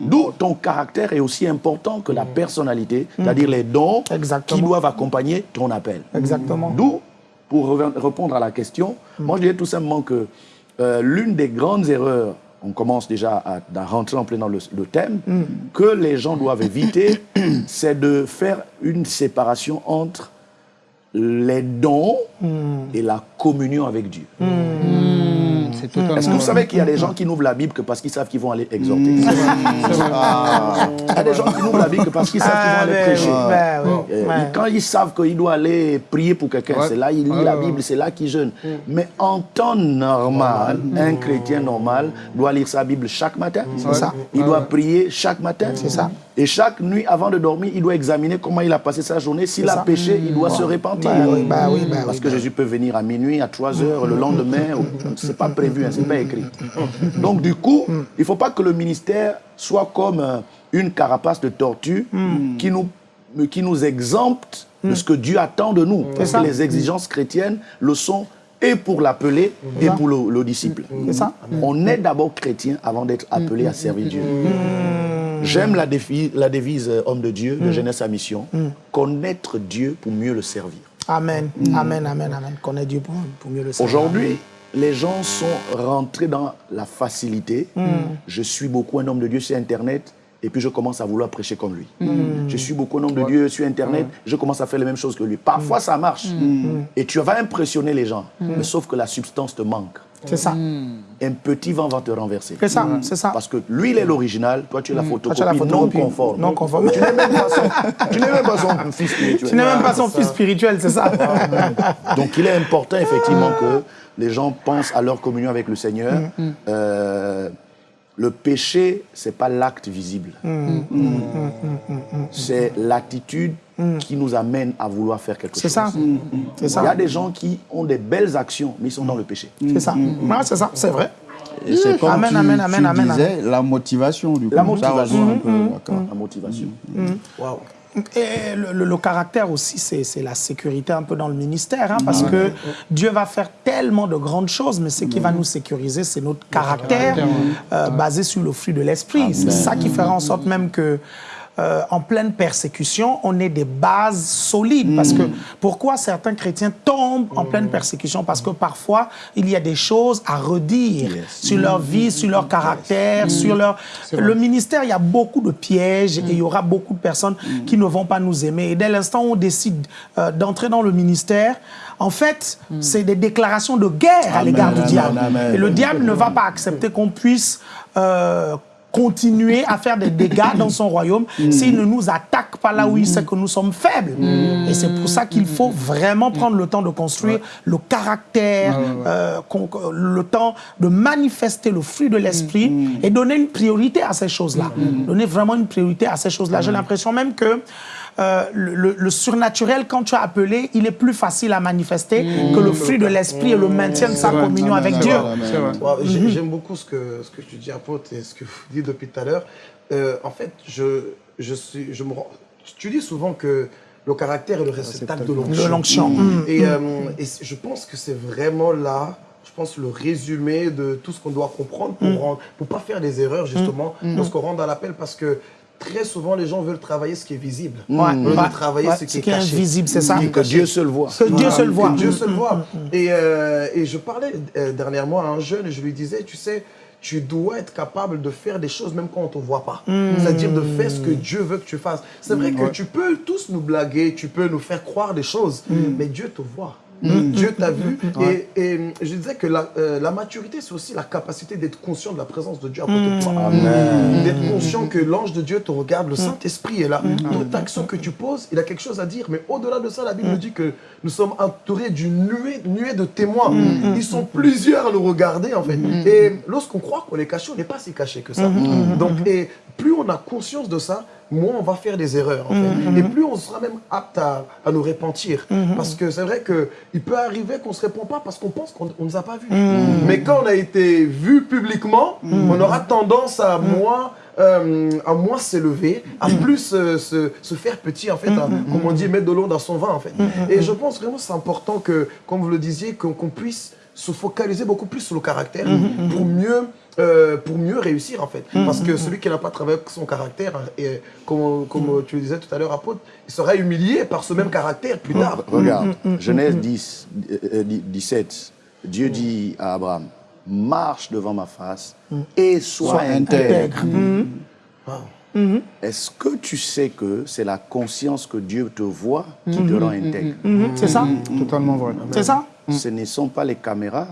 D'où ton caractère est aussi important que la personnalité, c'est-à-dire les dons Exactement. qui doivent accompagner ton appel. Exactement. D'où, pour répondre à la question, moi je dirais tout simplement que euh, l'une des grandes erreurs, on commence déjà à, à rentrer en plein dans le, le thème, que les gens doivent éviter, c'est de faire une séparation entre les dons et la communion avec Dieu. C'est totalement. Est-ce que vous savez qu'il y a des gens qui n'ouvrent la Bible que parce qu'ils savent qu'ils vont aller exhorter? Ah, Il y a des gens qui n'ouvrent la Bible que parce qu'ils savent qu'ils vont Ah, aller prêcher. oui, oui, ouais. Quand ils savent qu'il doit aller prier pour quelqu'un, Ouais. c'est là il lit Ouais, la Bible, c'est là qu'il jeûne. Mais en temps normal, un chrétien normal doit lire sa Bible chaque matin. C'est ça? Il doit prier chaque matin. C'est ça. Et chaque nuit, avant de dormir, il doit examiner comment il a passé sa journée. S'il a péché, il doit se repentir. Parce que Jésus peut venir à minuit, à 3 heures, le lendemain. ou- C'est pas prévu, hein, c'est pas écrit. Donc du coup, il faut pas que le ministère soit comme euh, une carapace de tortue qui nous qui nous exempte de ce que Dieu attend de nous. Parce ça. que les exigences chrétiennes le sont et pour l'appelé et pour le, le disciple. C'est ça. On est d'abord chrétien avant d'être appelé à servir Dieu. J'aime la, la devise euh, homme de Dieu de Jeunesse à Mission. Connaître Dieu pour mieux le servir. Amen. Amen, amen, amen. Connais Dieu pour, pour mieux le savoir. Aujourd'hui, les gens sont rentrés dans la facilité. Je suis beaucoup un homme de Dieu sur Internet et puis je commence à vouloir prêcher comme lui. Je suis beaucoup un homme de Dieu sur Internet, je commence à faire les mêmes choses que lui. Parfois, ça marche. Et tu vas impressionner les gens, mais sauf que la substance te manque. C'est ça. Un petit vent va te renverser. C'est ça, c'est ça. Parce que lui, il est l'original, toi, tu es la Toi, photocopie, la non conforme. Non conforme. Tu n'es même pas son, tu n'es même pas son fils spirituel. Tu n'es même pas son fils spirituel, c'est ça. Donc il est important effectivement que les gens pensent à leur communion avec le Seigneur. Euh, le péché, c'est pas l'acte visible. C'est l'attitude qui nous amène à vouloir faire quelque chose. C'est ça. C'est Il y a ça. des gens qui ont des belles actions, mais ils sont dans le péché. C'est ça. C'est ça, c'est vrai. et c'est comme Amen, tu, amen, tu amen, amen, disais, la motivation du coup. La Ça motivation. un peu, d'accord. La motivation. Waouh. Et le, le- le caractère aussi, c'est c'est la sécurité un peu dans le ministère, hein, parce que Dieu va faire tellement de grandes choses, mais ce qui va nous sécuriser, c'est notre caractère euh, basé sur le fruit de l'esprit. C'est ça qui fera en sorte même que euh, en pleine persécution, on ait des bases solides. Parce que pourquoi certains chrétiens tombent en pleine persécution? Parce que parfois, il y a des choses à redire sur leur vie, sur leur caractère, sur leur... Le ministère, il y a beaucoup de pièges et il y aura beaucoup de personnes qui ne vont pas nous aimer. Et dès l'instant où on décide euh, d'entrer dans le ministère, en fait, c'est des déclarations de guerre à l'égard du amen, diable. amen. Et le diable ne va pas accepter qu'on puisse euh, continuer à faire des dégâts dans son royaume s'il ne nous attaque pas là où il sait que nous sommes faibles. Et c'est pour ça qu'il faut vraiment prendre le temps de construire le caractère, euh, le temps de manifester le fruit de l'esprit et donner une priorité à ces choses-là. Donner vraiment une priorité à ces choses-là. J'ai l'impression même que euh, le, surnaturel, quand tu as appelé, il est plus facile à manifester que le fruit de l'esprit et le maintien de sa vrai. communion Amen, avec Dieu. J'aime beaucoup ce que, ce que tu dis, apôtre, et ce que vous dites depuis tout à l'heure. Euh, en fait, je, je suis, je me tu dis souvent que le caractère est le réceptacle de l'onction. Et, euh, et je pense que c'est vraiment là, je pense, le résumé de tout ce qu'on doit comprendre pour pour pas faire des erreurs, justement, lorsqu'on rentre dans l'appel, parce que très souvent, les gens veulent travailler ce qui est visible. Ouais, de ouais, travailler ouais, ce qui est caché. invisible, c'est ça. Que Dieu seul voit. Que Dieu seul voit. Que Dieu seul voit. Et, euh, et je parlais euh, dernièrement à un jeune et je lui disais, tu sais, tu dois être capable de faire des choses même quand on ne te voit pas. C'est-à-dire de faire ce que Dieu veut que tu fasses. C'est vrai que tu peux tous nous blaguer, tu peux nous faire croire des choses, mais Dieu te voit. Dieu t'a vu. Et, et je disais que la, euh, la maturité, c'est aussi la capacité d'être conscient de la présence de Dieu à côté de toi. D'être conscient que l'ange de Dieu te regarde, le Saint-Esprit est là. Toute action que tu poses, il a quelque chose à dire. Mais au-delà de ça, la Bible dit que nous sommes entourés d'une nuée, nuée de témoins. Ils sont plusieurs à nous regarder, en fait. Et lorsqu'on croit qu'on est caché, on n'est pas si caché que ça. Donc, et plus on a conscience de ça, moins on va faire des erreurs. En fait. Et plus on sera même apte à, à nous repentir. Parce que c'est vrai qu'il peut arriver qu'on ne se répond pas parce qu'on pense qu'on ne nous a pas vus. Mais quand on a été vu publiquement, on aura tendance à moins... euh, à moins s'élever, à plus euh, se, se faire petit, en fait, à, comme on dit, mettre de l'eau dans son vin, en fait. Et je pense vraiment que c'est important que, comme vous le disiez, qu'on qu'on puisse se focaliser beaucoup plus sur le caractère pour mieux euh, pour mieux réussir en fait. Parce que celui qui n'a pas travaillé avec son caractère, et, comme, comme tu le disais tout à l'heure, apôtre, il sera humilié par ce même caractère plus tard. Regarde, Genèse 10, euh, 17, Dieu dit à Abraham, marche devant ma face et sois Sois intègre. Wow. Est-ce que tu sais que c'est la conscience que Dieu te voit qui te rend intègre? Mhm, C'est ça? Totalement vrai. C'est ça? Ce ne sont pas les caméras,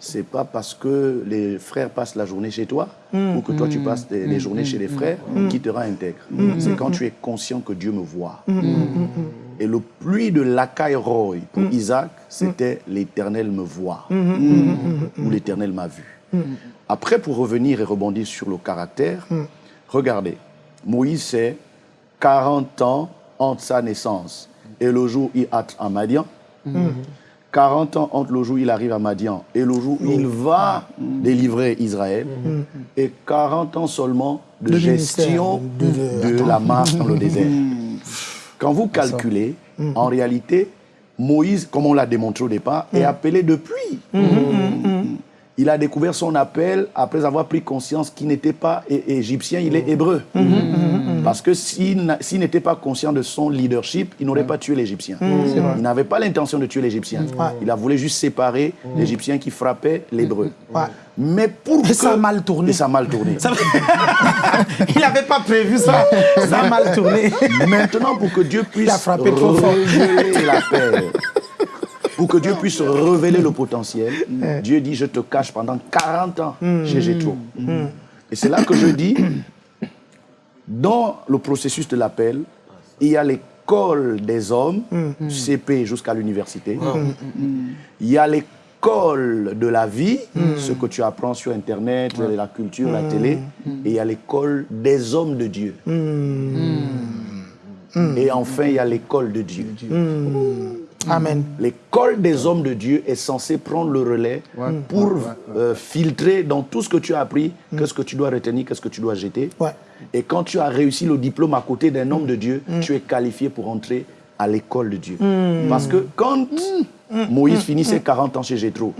c'est pas parce que les frères passent la journée chez toi ou que toi tu passes des- les journées chez les frères qui te rend intègre. C'est quand tu es conscient que Dieu me voit. Et le pluie de l'Akai Roy pour Isaac, c'était l'éternel me voit. Ou l'éternel m'a vu. Après, pour revenir et rebondir sur le caractère, regardez, Moïse, c'est 40 ans entre sa naissance et le jour où il entre à Madian. 40 ans entre le jour où il arrive à Madian et le jour où il va délivrer Israël. Et 40 ans seulement de, gestion de, la marche dans le désert. Quand vous calculez, en réalité, Moïse, comme on l'a démontré au départ, est appelé depuis. Il a découvert son appel après avoir pris conscience qu'il n'était pas égyptien, il est hébreu. Parce que s'il n'était pas conscient de son leadership, il n'aurait pas tué l'Égyptien. Il n'avait pas l'intention de tuer l'Égyptien. Il a voulu juste séparer l'Égyptien qui frappait l'hébreu. Mais pour Et que... ça a mal tourné. Et ça a mal tourné. Ça- il n'avait pas prévu ça. Ça a mal tourné. Maintenant, pour que Dieu puisse Il a frappé trop fort. révéler la paix, pour que Dieu puisse révéler le potentiel, Dieu dit, je te cache pendant 40 ans chez Jétro. Et c'est là que je dis, dans le processus de l'appel, il y a l'école des hommes, CP jusqu'à l'université. Il y a l'école de la vie, ce que tu apprends sur Internet, la culture, la télé. Et il y a l'école des hommes de Dieu. Et enfin, il y a l'école de Dieu. Amen. L'école des hommes de Dieu est censée prendre le relais pour euh, filtrer dans tout ce que tu as appris, qu'est-ce que tu dois retenir, qu'est-ce que tu dois jeter. Ouais. Et quand tu as réussi le diplôme à côté d'un homme de Dieu, tu es qualifié pour entrer à l'école de Dieu. Parce que quand Moïse finissait 40 ans chez Jétro,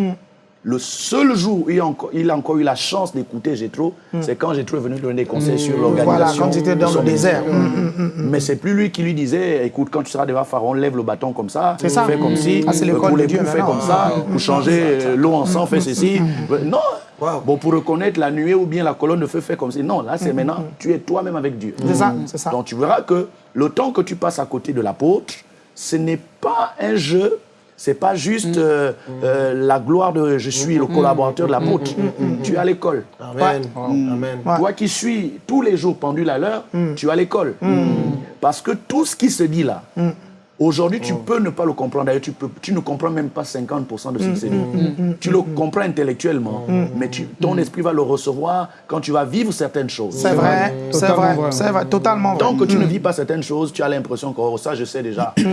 le seul jour où il a encore, il a encore eu la chance d'écouter Jétro, c'est quand Jétro est venu donner des conseils sur l'organisation. Voilà, quand il était dans le désert. ministère. Mais c'est plus lui qui lui disait, écoute, quand tu seras devant Pharaon, lève le bâton comme ça, fais comme si, Ah, pour les poux, fais comme ça, pour changer l'eau en sang, fais ceci. Non, Wow. bon, pour reconnaître la nuée ou bien la colonne de feu, fais comme ça. Non, là, c'est maintenant, tu es toi-même avec Dieu. C'est ça, c'est ça. Donc tu verras que le temps que tu passes à côté de l'apôtre, ce n'est pas un jeu, c'est pas juste euh, euh, la gloire de je suis le collaborateur de l'apôtre. Tu es à l'école. Amen. Amen. Ouais. Toi qui suis tous les jours pendule à l'heure, tu es à l'école. Parce que tout ce qui se dit là, aujourd'hui, tu peux ne pas le comprendre. D'ailleurs, tu, peux- tu ne comprends même pas 50% de ce qui se dit. Tu le comprends intellectuellement, mais tu- ton esprit va le recevoir quand tu vas vivre certaines choses. C'est vrai, c'est vrai, c'est vrai, totalement vrai. Tant que tu ne vis pas certaines choses, tu as l'impression que oh, ça, je sais déjà.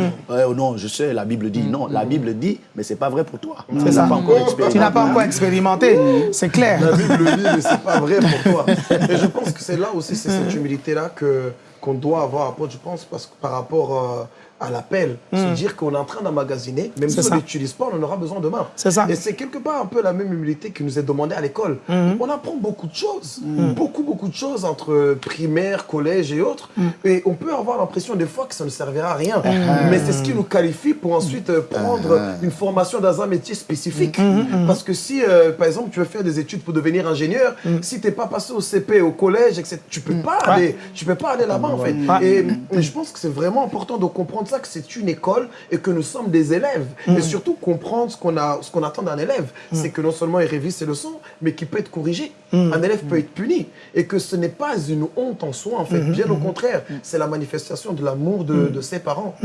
Oh non, je sais, la Bible dit. Non, la Bible dit, mais c'est pas vrai pour toi. C'est ça. pas encore Tu n'as pas expérimenté. encore expérimenté, c'est clair. La Bible dit, mais c'est pas vrai pour toi. Et je pense que c'est là aussi, c'est cette humilité-là que qu'on doit avoir, je pense, parce que par rapport euh, à l'appel, se dire qu'on est en train d'emmagasiner, même si on n'utilise pas, on en aura besoin demain. C'est ça. Et c'est quelque part un peu la même humilité qui nous est demandée à l'école. On apprend beaucoup de choses, beaucoup, beaucoup de choses entre primaire, collège et autres. Et on peut avoir l'impression des fois que ça ne servira à rien. Mais c'est ce qui nous qualifie pour ensuite euh, prendre une formation dans un métier spécifique. Parce que si, euh, par exemple, tu veux faire des études pour devenir ingénieur, si tu n'es pas passé au CP, au collège, etc., tu peux pas aller, tu peux pas aller là-bas en fait. Et je pense que c'est vraiment important de comprendre ça. Ça que c'est une école et que nous sommes des élèves. Et surtout comprendre ce qu'on qu'on attend d'un élève. C'est que non seulement il révise ses leçons, mais qu'il peut être corrigé. Un élève peut être puni. Et que ce n'est pas une honte en soi, en fait. Bien au contraire, c'est la manifestation de l'amour de, de, ses parents.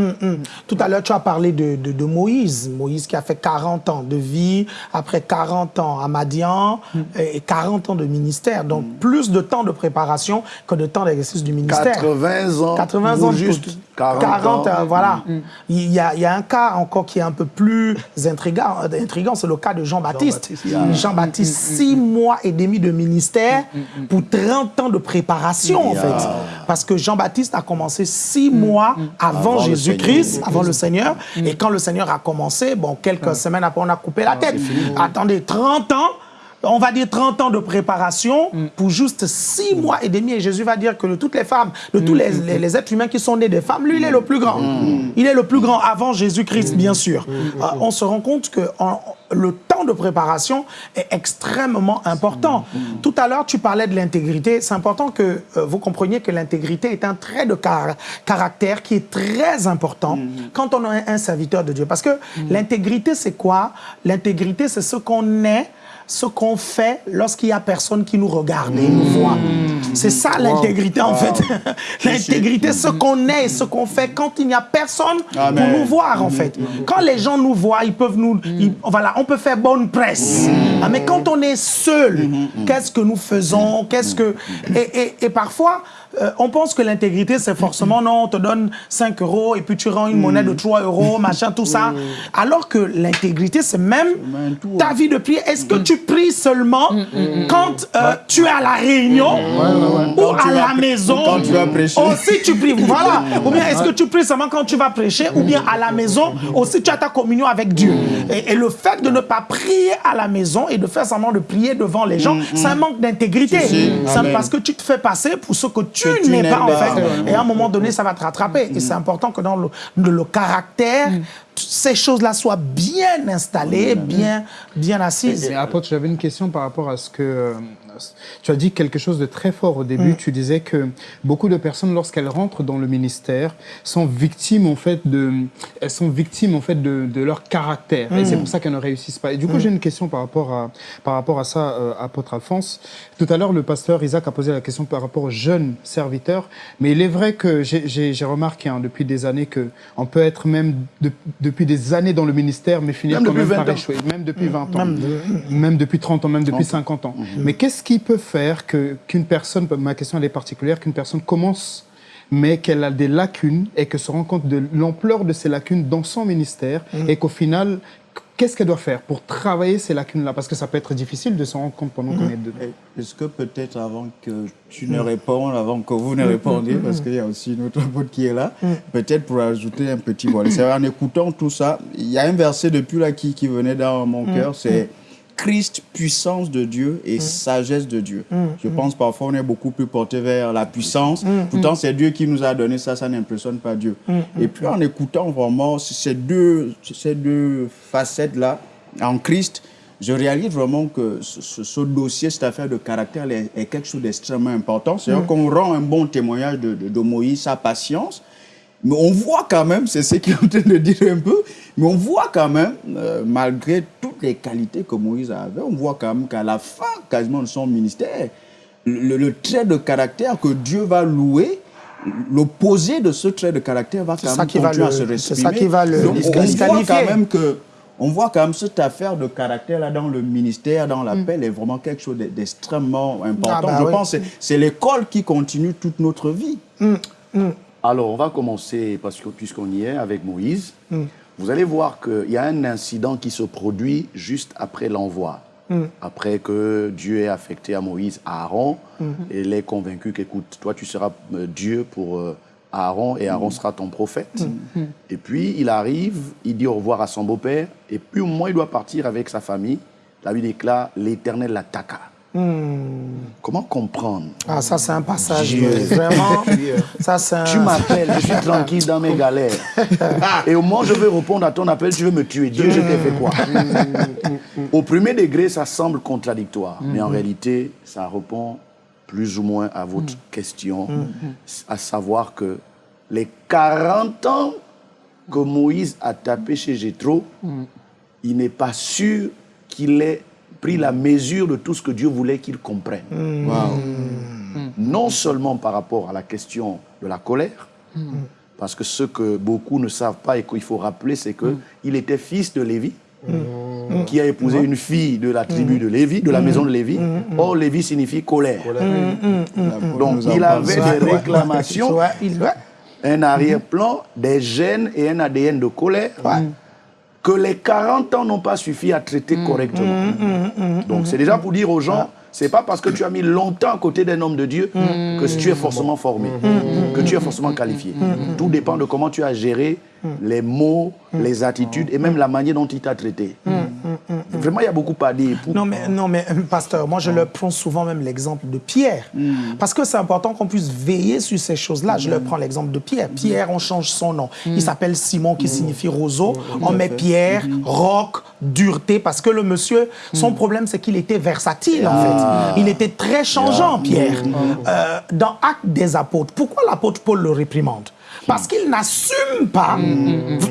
Tout à l'heure, tu as parlé de, de, Moïse. Moïse qui a fait 40 ans de vie, après 40 ans à Madian et 40 ans de ministère. Donc, plus de temps de préparation que de temps d'exercice du ministère. 80 ans. 80 ans. Juste 40, 40 ans. voilà. Mm. Il, y a, il, y a, un cas encore qui est un peu plus intrigant, intrigant c'est le cas de Jean-Baptiste. Jean-Baptiste, Jean 6 mois et demi de ministère pour 30 ans de préparation, en fait. Parce que Jean-Baptiste a commencé 6 mois avant, Jésus-Christ, avant le Seigneur. Et quand le Seigneur a commencé, bon, quelques semaines après, on a coupé la tête. Attendez, 30 ans on va dire 30 ans de préparation mm. pour juste 6 mois et demi. Et Jésus va dire que de toutes les femmes, de tous les, mm. les, êtres humains qui sont nés des femmes, lui, il est le plus grand. Mm. Il est le plus grand avant Jésus-Christ, bien sûr. Euh, on se rend compte que le temps de préparation est extrêmement important. Tout à l'heure, tu parlais de l'intégrité. C'est important que euh, vous compreniez que l'intégrité est un trait de caractère qui est très important quand on est un serviteur de Dieu. Parce que l'intégrité, c'est quoi? L'intégrité, c'est ce qu'on est ce qu'on fait lorsqu'il n'y a personne qui nous regarde et nous voit. C'est ça l'intégrité en fait. l'intégrité, ce qu'on est, ce qu'on fait quand il n'y a personne pour nous voir en fait. Quand les gens nous voient, ils peuvent nous, voilà, on peut faire bonne presse. Ah, mais quand on est seul, qu'est-ce que nous faisons? Qu'est-ce que et, et parfois euh, on pense que l'intégrité, c'est forcément, non, on te donne 5 euros et puis tu rends une monnaie de 3 euros, machin, tout ça. Alors que l'intégrité, c'est même ta hein. vie de prière. Est-ce que tu pries seulement mm, mm, mm, quand euh, tu es à la réunion ou à la maison? Quand tu vas prêcher. Aussi, tu pries. Voilà. Ou bien est-ce que tu pries seulement quand tu vas prêcher ou bien à la maison? Aussi, tu as ta communion avec Dieu. Et, le fait de ne pas prier à la maison et de faire semblant de prier devant les gens, c'est un manque d'intégrité. C'est parce que tu te fais passer pour ce que tu tu, n'es pas, en fait. Et à un moment donné, ça va te rattraper. Et c'est important que dans le, le caractère, mm. ces choses-là soient bien installées, bien, bien assises. Et, apôtre, j'avais une question par rapport à ce que euh, tu as dit quelque chose de très fort au début. Mm. Tu disais que beaucoup de personnes, lorsqu'elles rentrent dans le ministère, sont victimes en fait de, elles sont victimes en fait de, de leur caractère. Et c'est mm. pour ça qu'elles ne réussissent pas. Et du coup, j'ai une question par rapport à, par rapport à ça, euh, apôtre Alphonse. Tout à l'heure, le pasteur Isaac a posé la question par rapport aux jeunes serviteurs. Mais il est vrai que j'ai remarqué hein, depuis des années que on peut être même depuis des années dans le ministère, mais finir quand même par échouer. Même depuis 20 ans. Même, depuis 30 ans, même depuis 50 ans. Mais qu'est-ce qui peut faire qu'une personne, ma question elle est particulière, qu'une personne commence mais qu'elle a des lacunes et que se rend compte de l'ampleur de ces lacunes dans son ministère mm. et qu'au final, qu'est-ce qu'elle doit faire pour travailler ces lacunes-là? Parce que ça peut être difficile de se rendre compte pendant qu'on mm. est dedans. Est-ce que peut-être avant que tu ne répondes, avant que vous ne mm. répondiez, parce qu'il y a aussi une autre pote qui est là, peut-être pour ajouter un petit volet. C'est en écoutant tout ça, il y a un verset depuis là qui, qui venait dans mon cœur, c'est Christ, puissance de Dieu et mm. sagesse de Dieu. Mm. Je mm. pense parfois on est beaucoup plus porté vers la puissance. Pourtant, c'est Dieu qui nous a donné ça, ça n'impressionne pas Dieu. Et puis en écoutant vraiment ces deux, ces deux facettes-là en Christ, je réalise vraiment que ce, dossier, cette affaire de caractère est, quelque chose d'extrêmement important. C'est-à-dire qu'on rend un bon témoignage de, de Moïse, sa patience, mais on voit quand même, c'est ce qu'il est en train de dire un peu, mais on voit quand même, euh, malgré toutes les qualités que Moïse avait, on voit quand même qu'à la fin quasiment de son ministère, le, trait de caractère que Dieu va louer, l'opposé de ce trait de caractère va quand même continuer à se respirer. C'est ça qui va le Donc, on voit quand même que on voit quand même cette affaire de caractère-là dans le ministère, dans l'appel, mm. est vraiment quelque chose d'extrêmement important. Ah, bah Je pense que c'est l'école qui continue toute notre vie. Mm. Mm. Alors, on va commencer, parce que puisqu'on y est, avec Moïse. Hmm. Vous allez voir qu'il y a un incident qui se produit juste après l'envoi. Hmm. Après que Dieu ait affecté à Moïse Aaron, hmm. et l'ait convaincu qu'écoute, toi tu seras euh, Dieu pour euh, Aaron, et Aaron sera ton prophète. Et puis il arrive, il dit au revoir à son beau-père, et puis au moins il doit partir avec sa famille. La Bible déclare, l'Éternel l'attaqua. Hmm. Comment comprendre? Ah, ça, c'est un passage vraiment. ça, un... Tu m'appelles, je suis tranquille dans mes galères. Et au où je veux répondre à ton appel, tu veux me tuer. Dieu, je t'ai fait quoi? Hmm. Au premier degré, ça semble contradictoire. Mais en hmm. réalité, ça répond plus ou moins à votre question, à savoir que les 40 ans que Moïse a tapé chez Jétro, il n'est pas sûr qu'il ait pris la mesure de tout ce que Dieu voulait qu'il comprenne. Non seulement par rapport à la question de la colère, parce que ce que beaucoup ne savent pas et qu'il faut rappeler, c'est qu'il était fils de Lévi, qui a épousé une fille de la tribu de Lévi, de la maison de Lévi. Or, Lévi signifie colère. Donc, il avait des réclamations, un arrière-plan, des gènes et un ADN de colère que les 40 ans n'ont pas suffi à traiter correctement. Donc, c'est déjà pour dire aux gens, c'est pas parce que tu as mis longtemps à côté d'un homme de Dieu que tu es forcément formé, que tu es forcément qualifié. Tout dépend de comment tu as géré les mots, les attitudes et même la manière dont il t'a traité. Vraiment, il y a beaucoup à dire. Non, mais, non, mais pasteur, moi je leur prends souvent même l'exemple de Pierre. Parce que c'est important qu'on puisse veiller sur ces choses-là. Je leur prends l'exemple de Pierre. Pierre, on change son nom. Il s'appelle Simon, qui signifie roseau. On met Pierre, roc, dureté, parce que le monsieur, son problème, c'est qu'il était versatile, en fait. Il était très changeant, Pierre. Euh, dans Actes des apôtres, pourquoi l'apôtre Paul le réprimande? Parce qu'il n'assume pas,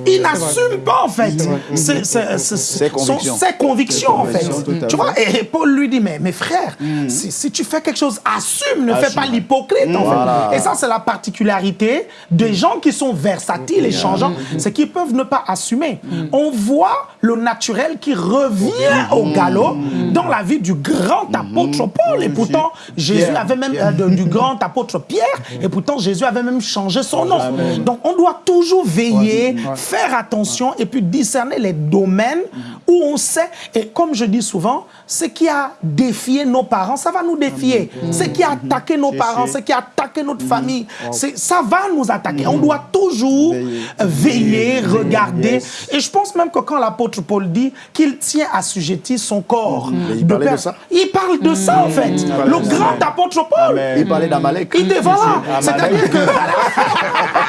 il n'assume pas en fait. Ses, convictions. Ses convictions en fait. Tu vois, et Paul lui dit, mais mes frères, si, tu fais quelque chose, assume, ne fais pas l'hypocrite en fait. Et ça, c'est la particularité des gens qui sont versatiles et changeants, c'est qu'ils peuvent ne pas assumer. On voit le naturel qui revient au galop dans la vie du grand apôtre Paul. Et pourtant, Jésus avait même, euh, du grand apôtre Pierre, et pourtant Jésus avait même changé son nom. Donc, on doit toujours veiller, faire attention et puis discerner les domaines où on sait, et comme je dis souvent, ce qui a défié nos parents, ça va nous défier. Ce qui a attaqué nos parents, ce qui a attaqué notre famille, ça va nous attaquer. On doit toujours veiller, regarder. Et je pense même que quand l'apôtre Paul dit qu'il tient assujetti son corps, il, parlait de ça. il parle de ça en fait. Le grand apôtre Paul. Il parlait d'Amalek. Il dit voilà. C'est-à-dire que...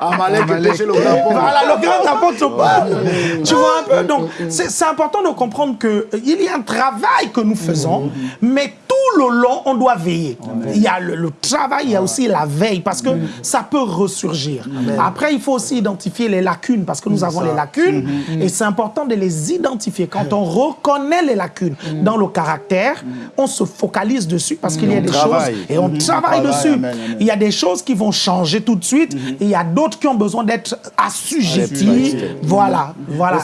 Amalek était chez le grand apôtre. Voilà, le grand apôtre Paul. Tu vois un peu Donc, c'est important de comprendre qu'il y a un travail que nous faisons, mais tout le long, on doit veiller. Il y a le, travail, il y a aussi la veille, parce que ça peut ressurgir. Après, il faut aussi identifier les lacunes, parce que nous avons les lacunes, et c'est important de les identifier. Quand on reconnaît les lacunes dans le caractère, on se focalise dessus, parce qu'il y a des choses, et on travaille dessus. Il y a des choses qui vont changer tout de suite, et il y a d'autres qui ont besoin d'être assujettis. Voilà, voilà.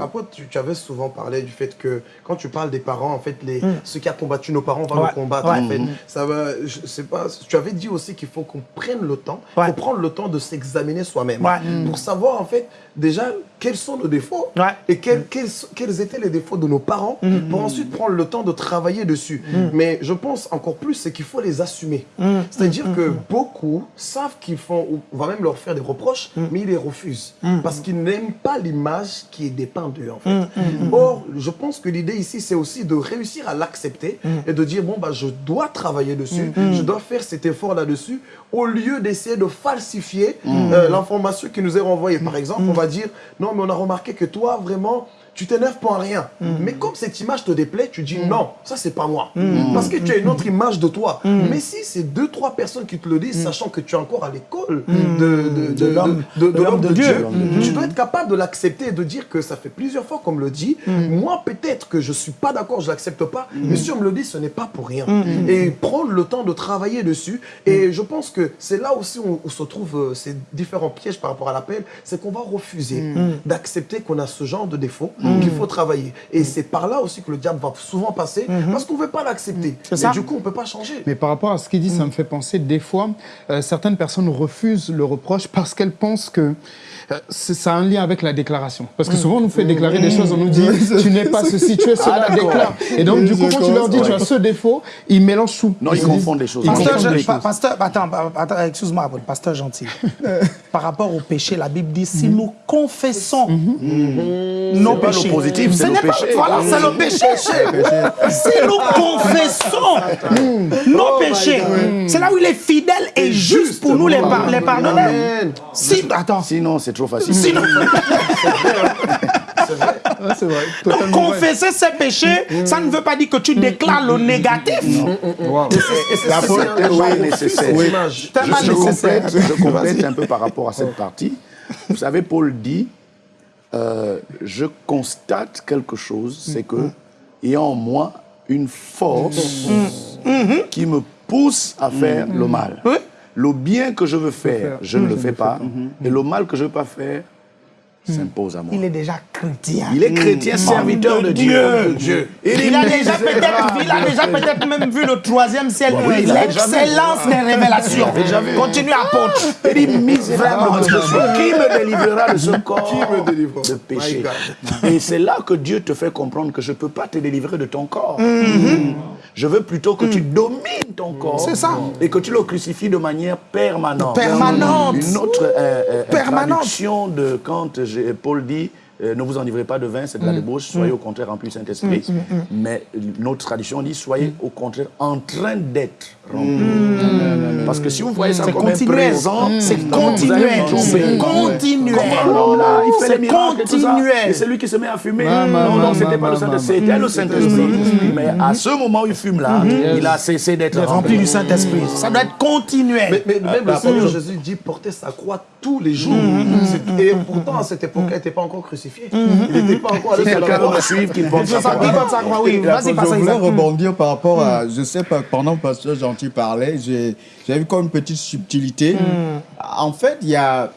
Après, tu, avais souvent parlé du fait que quand tu parles des parents, en fait, les, ceux qui ont combattu nos parents vont le combattre. En fait. Ça va, je sais pas, tu avais dit aussi qu'il faut qu'on prenne le temps, il faut prendre le temps de s'examiner soi-même. Pour savoir en fait déjà quels sont nos défauts et quels, quels, étaient les défauts de nos parents pour ensuite prendre le temps de travailler dessus. Mais je pense encore plus, c'est qu'il faut les assumer. C'est-à-dire que beaucoup savent qu'ils font, on va même leur faire des reproches, mais ils les refusent. Parce qu'ils n'aiment pas l'image qui est dépeinte d'eux en fait. Or, je pense que l'idée ici, c'est aussi de réussir à l'accepter et de dire, bon, bah, je dois travailler dessus, je dois faire cet effort là-dessus, au lieu d'essayer de falsifier euh, l'information qui nous est renvoyée. Par exemple, on va dire, non, mais on a remarqué que toi, vraiment, tu t'énerves pour rien. Mais comme cette image te déplaît, tu dis non, ça c'est pas moi. Parce que tu as une autre image de toi. Mais si c'est deux, trois personnes qui te le disent, sachant que tu es encore à l'école de, de, l'homme de, Dieu, tu dois être capable de l'accepter et de dire que ça fait plusieurs fois qu'on me le dit. Moi, peut-être que je suis pas d'accord, je l'accepte pas. Mais si on me le dit, ce n'est pas pour rien. Et prendre le temps de travailler dessus. Et je pense que c'est là aussi où, où se trouvent ces différents pièges par rapport à l'appel. C'est qu'on va refuser d'accepter qu'on a ce genre de défaut qu'il faut travailler. Et c'est par là aussi que le diable va souvent passer, parce qu'on ne veut pas l'accepter. Et du coup, on ne peut pas changer. Mais par rapport à ce qu'il dit, ça me fait penser, des fois, euh, certaines personnes refusent le reproche parce qu'elles pensent que euh, ça a un lien avec la déclaration. Parce que souvent, on nous fait déclarer des choses, on nous dit tu n'es pas ceci, tu es cela, ah, déclare. Et donc, du coup, quand tu leur dis tu as ce défaut, ils mélangent tout. Non, ils, confondent les choses. Pasteur, attends, attends excuse-moi, pasteur gentil. Par rapport au péché, la Bible dit si nous confessons nos péchés. Positif, c'est pas, Voilà, c'est le péché. si nous confessons nos oh péchés, c'est là où il est fidèle et juste pour nous les, pardonner. Si, attends. Sinon, c'est trop facile. Sinon... c'est vrai. Donc, confesser ses péchés, ça ne veut pas dire que tu déclares le négatif. Wow. La faute est nécessaire. Oui. Je, complète, je complète un peu par rapport à cette partie. Vous savez, Paul dit, euh, je constate quelque chose, c'est que il y a en moi une force qui me pousse à faire le mal. Le bien que je veux faire, je ne le fais pas. Et le mal que je ne veux pas faire, s'impose à moi. Il est déjà chrétien. Il est chrétien, serviteur de Dieu. Dieu. Il, a déjà peut-être il a déjà peut-être même vu le troisième ciel, oui, déjà vu. l'excellence des révélations. Continue apôtre. Il dit misérable qui me délivrera de ce corps Qui me délivrera? de péché? Et c'est là que Dieu te fait comprendre que je ne peux pas te délivrer de ton corps. Mm-hmm. Je veux plutôt que tu domines ton corps. C'est ça. Et que tu le crucifies de manière permanente. Permanente. Une autre euh, euh, Permanente. de quand j'ai- Paul dit euh, ne vous enivrez pas de vin, c'est de Mm. la débauche, soyez au contraire remplis du Saint-Esprit. Mais notre tradition dit soyez Mm. au contraire en train d'être remplis. Parce que si vous voyez ça C'est comme un présent, C'est continuel. tromper. C'est continuel. Comment l'homme là, il fait C'est les miracles et tout ça, continuel. et c'est lui qui se met à fumer? Non, non, c'était pas le Saint-Esprit, c'était le Saint-Esprit. Mais à ce moment où il fume là, il a cessé d'être Rempli rempli. du Saint-Esprit. Ça doit être continuel. Mais, mais même le Seigneur Jésus dit porter sa croix tous les jours. Et pourtant, à cette époque, il n'était pas encore crucifié. Il n'était pas encore allé sur la Quelqu'un croix. qu'il porte sa croix. oui. Vas-y, je voulais rebondir par rapport à, je sais pas, pendant que Pasteur Gentil parlait, j'ai j'ai vu comme une petite subtilité. En fait, il y a,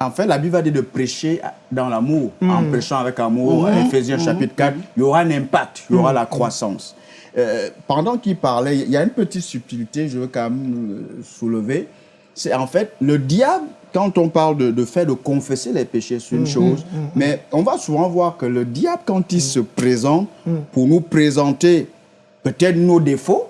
en fait, la Bible va dire de prêcher dans l'amour, en prêchant avec amour. Ephésiens chapitre 4, il y aura un impact, il y aura la croissance. Euh, pendant qu'il parlait, il y a une petite subtilité, je veux quand même euh, soulever. C'est en fait le diable, quand on parle de, de fait de confesser les péchés, c'est une chose, mais on va souvent voir que le diable, quand il se présente pour nous présenter peut-être nos défauts.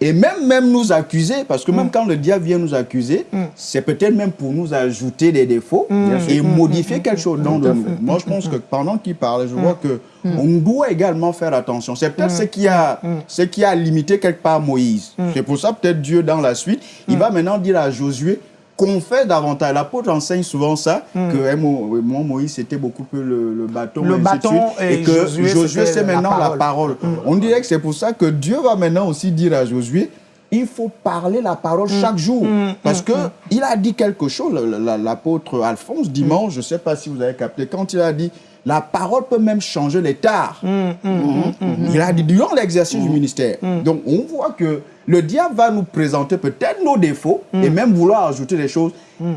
Et même, même nous accuser, parce que même quand le diable vient nous accuser, c'est peut-être même pour nous ajouter des défauts et modifier quelque chose. Dans de nous. Moi, je pense que pendant qu'il parle, je vois que on doit également faire attention. C'est peut-être ce qui a, ce qui a limité quelque part Moïse. C'est pour ça peut-être Dieu dans la suite, il va maintenant dire à Josué confesse davantage. L'apôtre enseigne souvent ça, que eh, moi, Moïse, c'était beaucoup plus le, le bâton. Le et bâton et et, que Josué, c'est la maintenant la parole. parole. On dirait que c'est pour ça que Dieu va maintenant aussi dire à Josué, il faut parler la parole chaque jour. Parce que il a dit quelque chose, l'apôtre Alphonse, dimanche, je ne sais pas si vous avez capté, quand il a dit, la parole peut même changer les tares. Il a dit durant l'exercice du ministère. Donc on voit que le diable va nous présenter peut-être nos défauts et même vouloir ajouter des choses.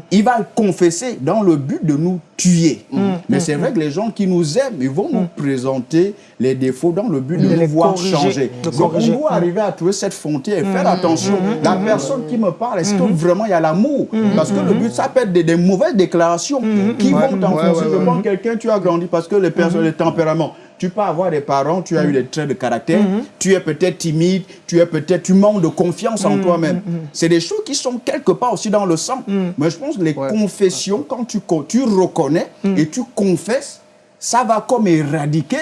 Il va confesser dans le but de nous tuer. Mais c'est vrai que les gens qui nous aiment, ils vont nous présenter les défauts dans le but de, De nous les voir corriger, changer. Donc corriger. on doit arriver à trouver cette frontière et faire attention. La personne qui me parle, est-ce que vraiment il y a l'amour? Parce que le but, ça peut être des, des mauvaises déclarations qui vont t'enfoncer. ouais, ouais, Je ouais. pense quelqu'un, tu as grandi parce que les personnes, les tempéraments. Tu peux avoir des parents, tu as eu des traits de caractère, tu es peut-être timide, tu es peut-être, tu manques de confiance en toi-même. C'est des choses qui sont quelque part aussi dans le sang. Mais je pense que les Ouais. confessions, quand tu, co- tu reconnais et tu confesses, ça va comme éradiquer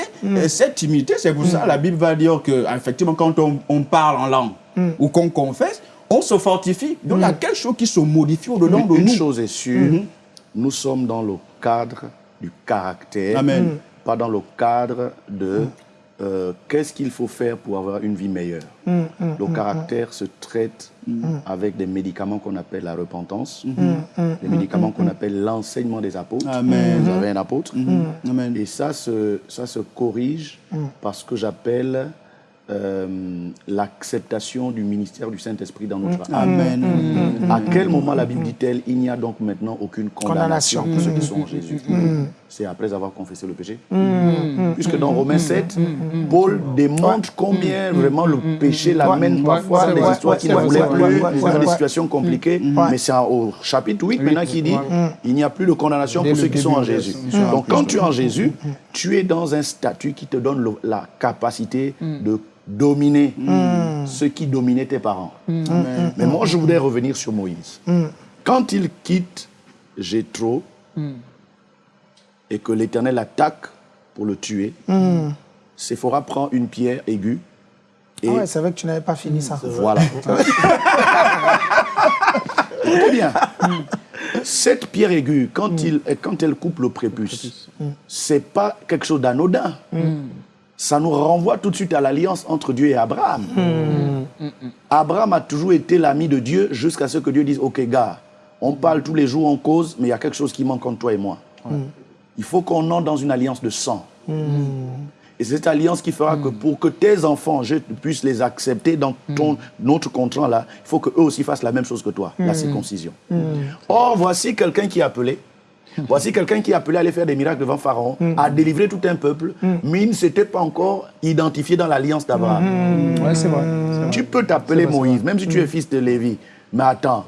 cette timidité. C'est pour ça la Bible va dire que, effectivement, quand on, on parle en langue ou qu'on confesse, on se fortifie. Donc il y a quelque chose qui se modifie au-dedans de Une nous. chose est sûre, nous sommes dans le cadre du caractère, Amen. Pas dans le cadre de euh, qu'est-ce qu'il faut faire pour avoir une vie meilleure. le caractère se traite avec des médicaments qu'on appelle la repentance, des médicaments qu'on appelle l'enseignement des apôtres. Amen. Vous avez un apôtre. Amen. Et ça se, ça se corrige par ce que j'appelle euh, l'acceptation du ministère du Saint-Esprit dans notre âme. Amen. À quel moment la Bible dit-elle il n'y a donc maintenant aucune condamnation. pour ceux qui sont en Jésus? C'est après avoir confessé le péché. Puisque dans Romains 7, Paul démontre combien vraiment le péché l'amène parfois des histoires ouais, qui ne ouais, plus, dans des situations compliquées. Mais c'est au chapitre 8 maintenant qui dit il n'y a plus de condamnation pour ceux qui sont en Jésus. Donc quand tu es en Jésus, tu es dans un statut qui te donne la capacité de dominer ceux qui dominaient tes parents. Mais moi, je voudrais revenir sur Moïse. Quand il quitte Jétro et que l'Éternel attaque pour le tuer, Séphora prend une pierre aiguë et Ah ouais, c'est vrai que tu n'avais pas fini ça. voilà. Écoutez bien. Cette pierre aiguë, quand, il, quand elle coupe le prépuce, c'est pas quelque chose d'anodin. Ça nous renvoie tout de suite à l'alliance entre Dieu et Abraham. Abraham a toujours été l'ami de Dieu jusqu'à ce que Dieu dise Ok, gars, On parle tous les jours, on cause, mais il y a quelque chose qui manque entre toi et moi. Il faut qu'on entre dans une alliance de sang. Et c'est cette alliance qui fera que pour que tes enfants, je puisse les accepter dans ton, notre contrat là, il faut qu'eux aussi fassent la même chose que toi, la circoncision. Or, voici quelqu'un qui est appelé. Voici quelqu'un qui est appelé à aller faire des miracles devant Pharaon, à délivrer tout un peuple, mais il ne s'était pas encore identifié dans l'alliance d'Abraham. Ouais, c'est vrai. c'est vrai. Tu peux t'appeler Moïse, même si tu es fils de Lévi. Mais attends,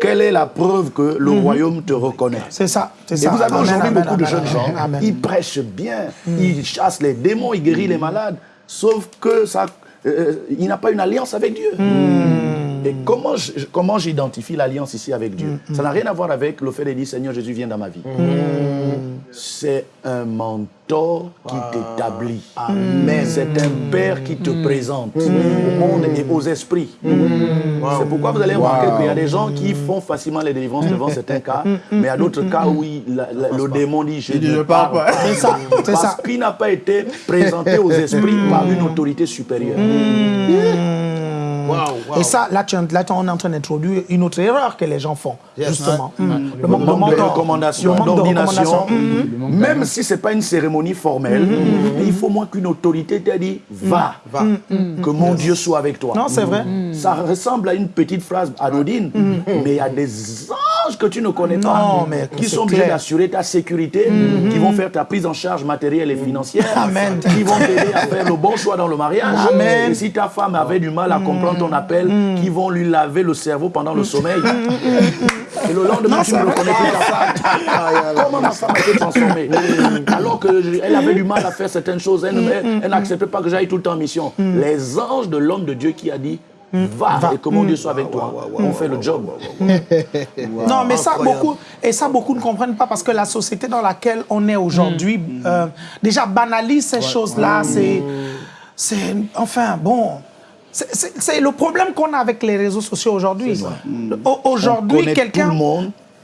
quelle est la preuve que le royaume te reconnaît C'est ça, c'est et ça. vous avez aujourd'hui amen, beaucoup de jeunes gens, amen, ils prêchent bien, ils chassent les démons, ils guérissent les malades, sauf que ça, euh, il n'a pas une alliance avec Dieu. Et comment je- comment j'identifie l'alliance ici avec Dieu? Ça n'a rien à voir avec le fait de dire Seigneur Jésus vient dans ma vie. C'est un qui t'établit. C'est un père qui te présente au monde et aux esprits. C'est pourquoi vous allez remarquer qu'il y a des gens qui font facilement les délivrances devant certains cas, mais il y a d'autres cas où il- la- la- le démon dit je ne parle pas. C'est ça, Parce qu'il n'a pas été présenté aux esprits par une autorité supérieure. Et ça, là, tu, là, on est en train d'introduire une autre erreur que les gens font, justement. Mm. Le Le manque de recommandation, Le manque de d'ordination, recommandation. Mm. même si ce n'est pas une cérémonie formelle, il faut moins qu'une autorité t'ait dit va, Va. que mon Dieu soit avec toi. Non, c'est vrai. Ça ressemble à une petite phrase anodine, mais il y a des que tu ne connais pas, Non, mais qui sont obligés d'assurer ta sécurité, qui vont faire ta prise en charge matérielle et financière, Amen. qui vont t'aider à faire le bon choix dans le mariage. Amen. Et si ta femme avait du mal à comprendre ton appel, qui vont lui laver le cerveau pendant le sommeil? Et le lendemain, tu ne reconnais plus ta femme. Comment ma femme a été transformée Alors qu'elle avait du mal à faire certaines choses, elle n'acceptait pas que j'aille tout le temps en mission. Les anges de l'homme de Dieu qui a dit Va, et que mon Dieu soit avec toi. On fait le job. Non, mais ça, beaucoup, et ça, beaucoup ne comprennent pas parce que la société dans laquelle on est aujourd'hui, euh, déjà banalise ces choses-là. C'est, c'est, enfin, bon. C'est- le problème qu'on a avec les réseaux sociaux aujourd'hui. Aujourd'hui, quelqu'un.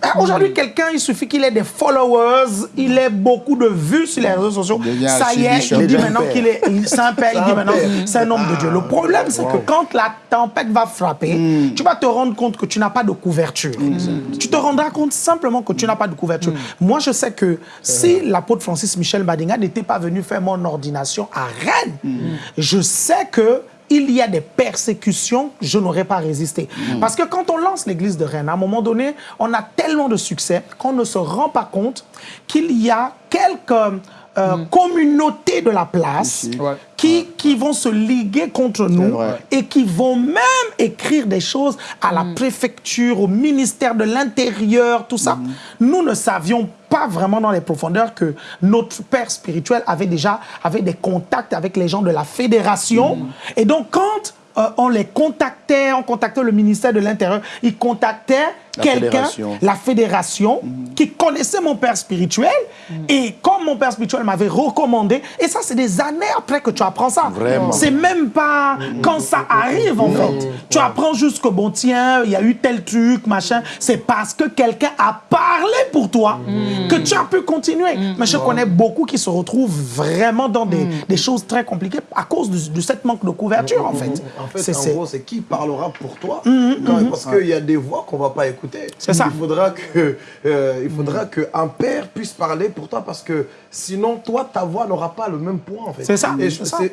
Ah, Aujourd'hui, quelqu'un, il suffit qu'il ait des followers, il ait beaucoup de vues sur les réseaux sociaux. Ça y est, il dit maintenant père. qu'il est un père, il dit maintenant c'est un homme de Dieu. Le problème, c'est que quand la tempête va frapper, tu vas te rendre compte que tu n'as pas de couverture. Tu te rendras compte simplement que tu n'as pas de couverture. Moi, je sais que si l'apôtre Francis Michel Badinga n'était pas venu faire mon ordination à Rennes, je sais que il y a des persécutions, je n'aurais pas résisté. Parce que quand on lance l'église de Rennes, à un moment donné, on a tellement de succès qu'on ne se rend pas compte qu'il y a quelques euh, communautés de la place Ouais. qui, qui vont se liguer contre nous vrai. et qui vont même écrire des choses à la préfecture, au ministère de l'Intérieur, tout ça. Nous ne savions pas vraiment dans les profondeurs que notre père spirituel avait déjà avait des contacts avec les gens de la fédération. Et donc, quand euh, on les contactait, on contactait le ministère de l'Intérieur, ils contactaient quelqu'un, fédération. la fédération, qui connaissait mon père spirituel. Et comme mon père spirituel m'avait recommandé, et ça, c'est des années après que tu apprends ça. Vraiment. C'est même pas quand ça arrive, en fait. Tu apprends juste que, bon, tiens, il y a eu tel truc, machin. C'est parce que quelqu'un a parlé pour toi que tu as pu continuer. Mais je connais beaucoup qui se retrouvent vraiment dans des, des choses très compliquées à cause de, de cette manque de couverture, en fait. En fait, C'est- en gros, c'est qui parlera pour toi? Quand- Parce qu'il y a des voix qu'on va pas écouter. C'est ça. Il faudra que, euh, il faudra que un père puisse parler pour toi parce que sinon, toi, ta voix n'aura pas le même poids en fait. C'est ça,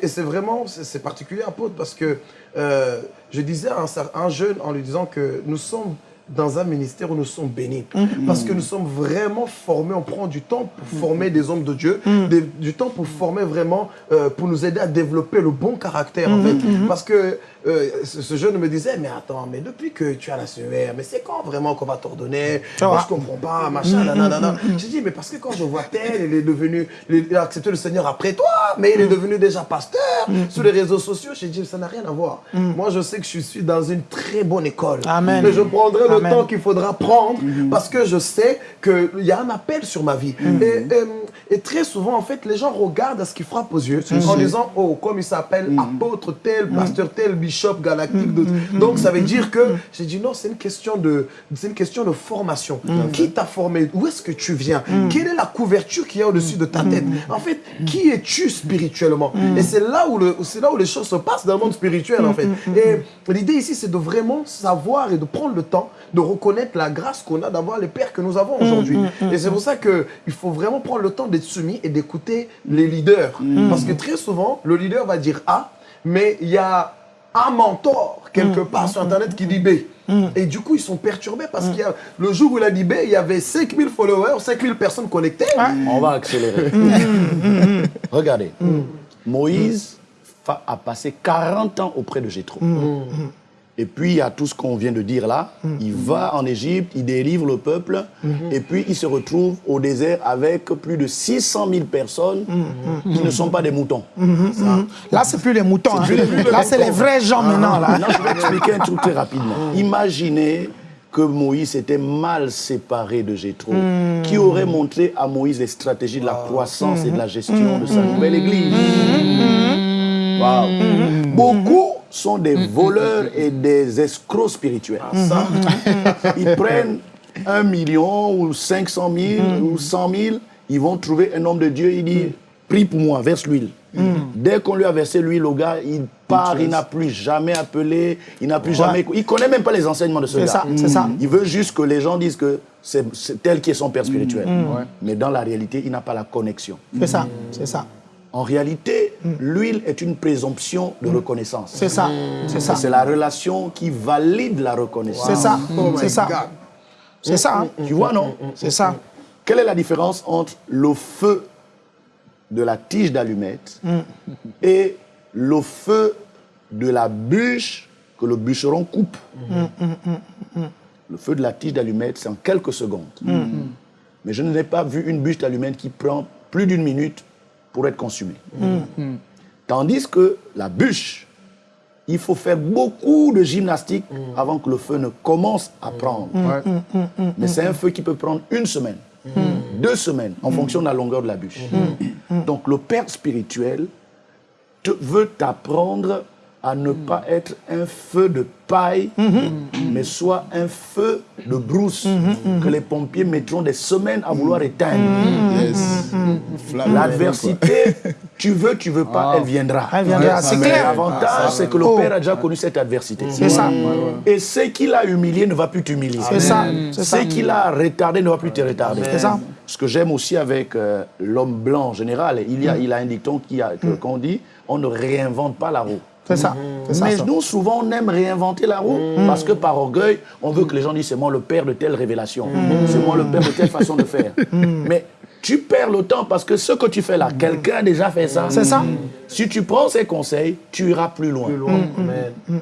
Et c'est vraiment, c'est particulier, apôtre, parce que euh, je disais à un, jeune en lui disant que nous sommes dans un ministère où nous sommes bénis. Mm-hmm. Parce que nous sommes vraiment formés, on prend du temps pour former des hommes de Dieu, des- du temps pour former vraiment, euh, pour nous aider à développer le bon caractère en fait. Parce que euh, ce, ce jeune me disait, mais attends, mais depuis que tu as la CER, mais c'est quand vraiment qu'on va t'ordonner? Moi je comprends pas, machin, nanana. J'ai dit, mais parce que quand je vois tel, il est devenu, il a accepté le Seigneur après toi, mais il est devenu déjà pasteur sur les réseaux sociaux. J'ai dit, ça n'a rien à voir. Moi je sais que je suis dans une très bonne école. Amen. Mais je prendrai le temps qu'il faudra prendre parce que je sais qu'il y a un appel sur ma vie. Et, euh, et très souvent, en fait, les gens regardent à ce qui frappe aux yeux en disant, oh, comme il s'appelle apôtre tel, pasteur tel, bishop galactique. de- Donc ça veut dire que j'ai dit non, c'est une question de, c'est une question de formation. Qui t'a formé? Où est-ce que tu viens? Quelle est la couverture qu'il y a au-dessus de ta tête? En fait, qui es-tu spirituellement? Et c'est là où le, c'est là où les choses se passent dans le monde spirituel en fait. Et l'idée ici, c'est de vraiment savoir et de prendre le temps de reconnaître la grâce qu'on a d'avoir les pères que nous avons aujourd'hui. Et c'est pour ça que il faut vraiment prendre le temps d'être soumis et d'écouter les leaders, parce que très souvent, le leader va dire A, mais il y a un mentor quelque part sur Internet qui dit B. Et du coup, ils sont perturbés parce qu'il y a le jour où il a dit B, il y avait 5000 followers, 5000 personnes connectées. On va accélérer. Regardez, Moïse a passé 40 ans auprès de Jétro. Et puis, il y a tout ce qu'on vient de dire là. Il va en Égypte, il délivre le peuple, et puis il se retrouve au désert avec plus de 600 000 personnes qui ne sont pas des moutons. Là, c'est plus les moutons. hein. plus les moutons. Là, c'est les vrais gens maintenant. Là. Maintenant, je vais expliquer un truc très rapidement. Imaginez que Moïse était mal séparé de Jétro, qui aurait montré à Moïse les stratégies de la croissance et de la gestion de sa nouvelle église. Waouh. Beaucoup sont des voleurs et des escrocs spirituels. Ils prennent un million ou 500 000 ou 100 000, ils vont trouver un homme de Dieu, il dit, prie pour moi, verse l'huile. Dès qu'on lui a versé l'huile au gars, il part, il n'a plus jamais appelé, il n'a plus jamais... Il connaît même pas les enseignements de ce C'est gars. ça, c'est ça. Il veut juste que les gens disent que c'est c'est tel qui est son père spirituel. Mais dans la réalité, il n'a pas la connexion. C'est ça, c'est ça. En réalité, l'huile est une présomption de reconnaissance. C'est ça, c'est ça. C'est la relation qui valide la reconnaissance. C'est ça, Oh c'est ça. C'est ça, hein. Tu vois, non? C'est ça. Quelle est la différence entre le feu de la tige d'allumette et le feu de la bûche que le bûcheron coupe? Le feu de la tige d'allumette, c'est en quelques secondes. Mais je n'ai pas vu une bûche d'allumette qui prend plus d'une minute pour être consumée. Tandis que la bûche, il faut faire beaucoup de gymnastique avant que le feu ne commence à prendre. Mais c'est un feu qui peut prendre une semaine, deux semaines, en fonction de la longueur de la bûche. Donc le père spirituel te- veut t'apprendre à ne pas être un feu de paille, mais soit un feu de brousse que les pompiers mettront des semaines à vouloir éteindre. Yes. L'adversité, tu veux, tu veux pas, elle viendra. Elle viendra, c'est clair. L'avantage, c'est que le Oh. Père a déjà connu cette adversité. C'est ça. Et ce qu'il a humilié ne va plus t'humilier. C'est ça. Ce qu'il a retardé ne va plus te retarder. C'est ça. Ce que j'aime aussi avec euh, l'homme blanc en général, il, y a, il a un dicton qui a- qu'on dit on ne réinvente pas la roue. C'est ça, c'est ça. Mais nous, souvent, on aime réinventer la roue parce que par orgueil, on veut que les gens disent c'est moi le père de telle révélation, c'est moi le père de telle façon de faire. Mais tu perds le temps parce que ce que tu fais là, quelqu'un a déjà fait ça. C'est ça. Si tu prends ces conseils, tu iras plus loin. Amen.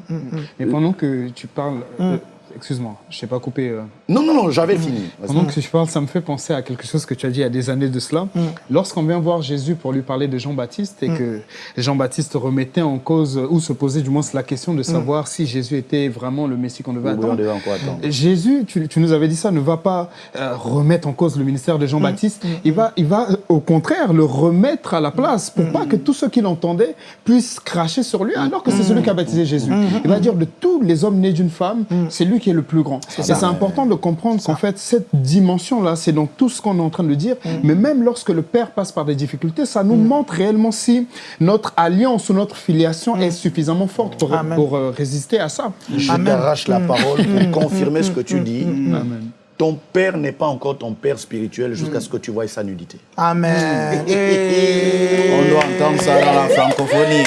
Mais pendant que tu parles, euh, excuse-moi, je t'ai pas coupé. euh, Non, non, non, j'avais fini. Pendant que tu parles, ça me fait penser à quelque chose que tu as dit il y a des années de cela. Lorsqu'on vient voir Jésus pour lui parler de Jean-Baptiste et que Jean-Baptiste remettait en cause, ou se posait du moins la question de savoir si Jésus était vraiment le Messie qu'on devait Oui, attendre. devait encore attendre. Jésus, tu, tu nous avais dit ça, ne va pas euh, remettre en cause le ministère de Jean-Baptiste. Il, va, il va, euh, au contraire, le remettre à la place pour pas que tous ceux qui l'entendaient puissent cracher sur lui, alors que c'est celui qui a baptisé Jésus. Il va dire de tous les hommes nés d'une femme, c'est lui qui est le plus grand. Et c'est important de comprendre qu'en fait, cette dimension-là, c'est donc tout ce qu'on est en train de dire. Mais même lorsque le Père passe par des difficultés, ça nous montre réellement si notre alliance ou notre filiation est suffisamment forte pour, euh, résister à ça. Je t'arrache la parole pour confirmer ce que tu dis. Amen. Ton père n'est pas encore ton père spirituel jusqu'à ce que tu vois sa nudité. Amen. On doit entendre ça dans la francophonie.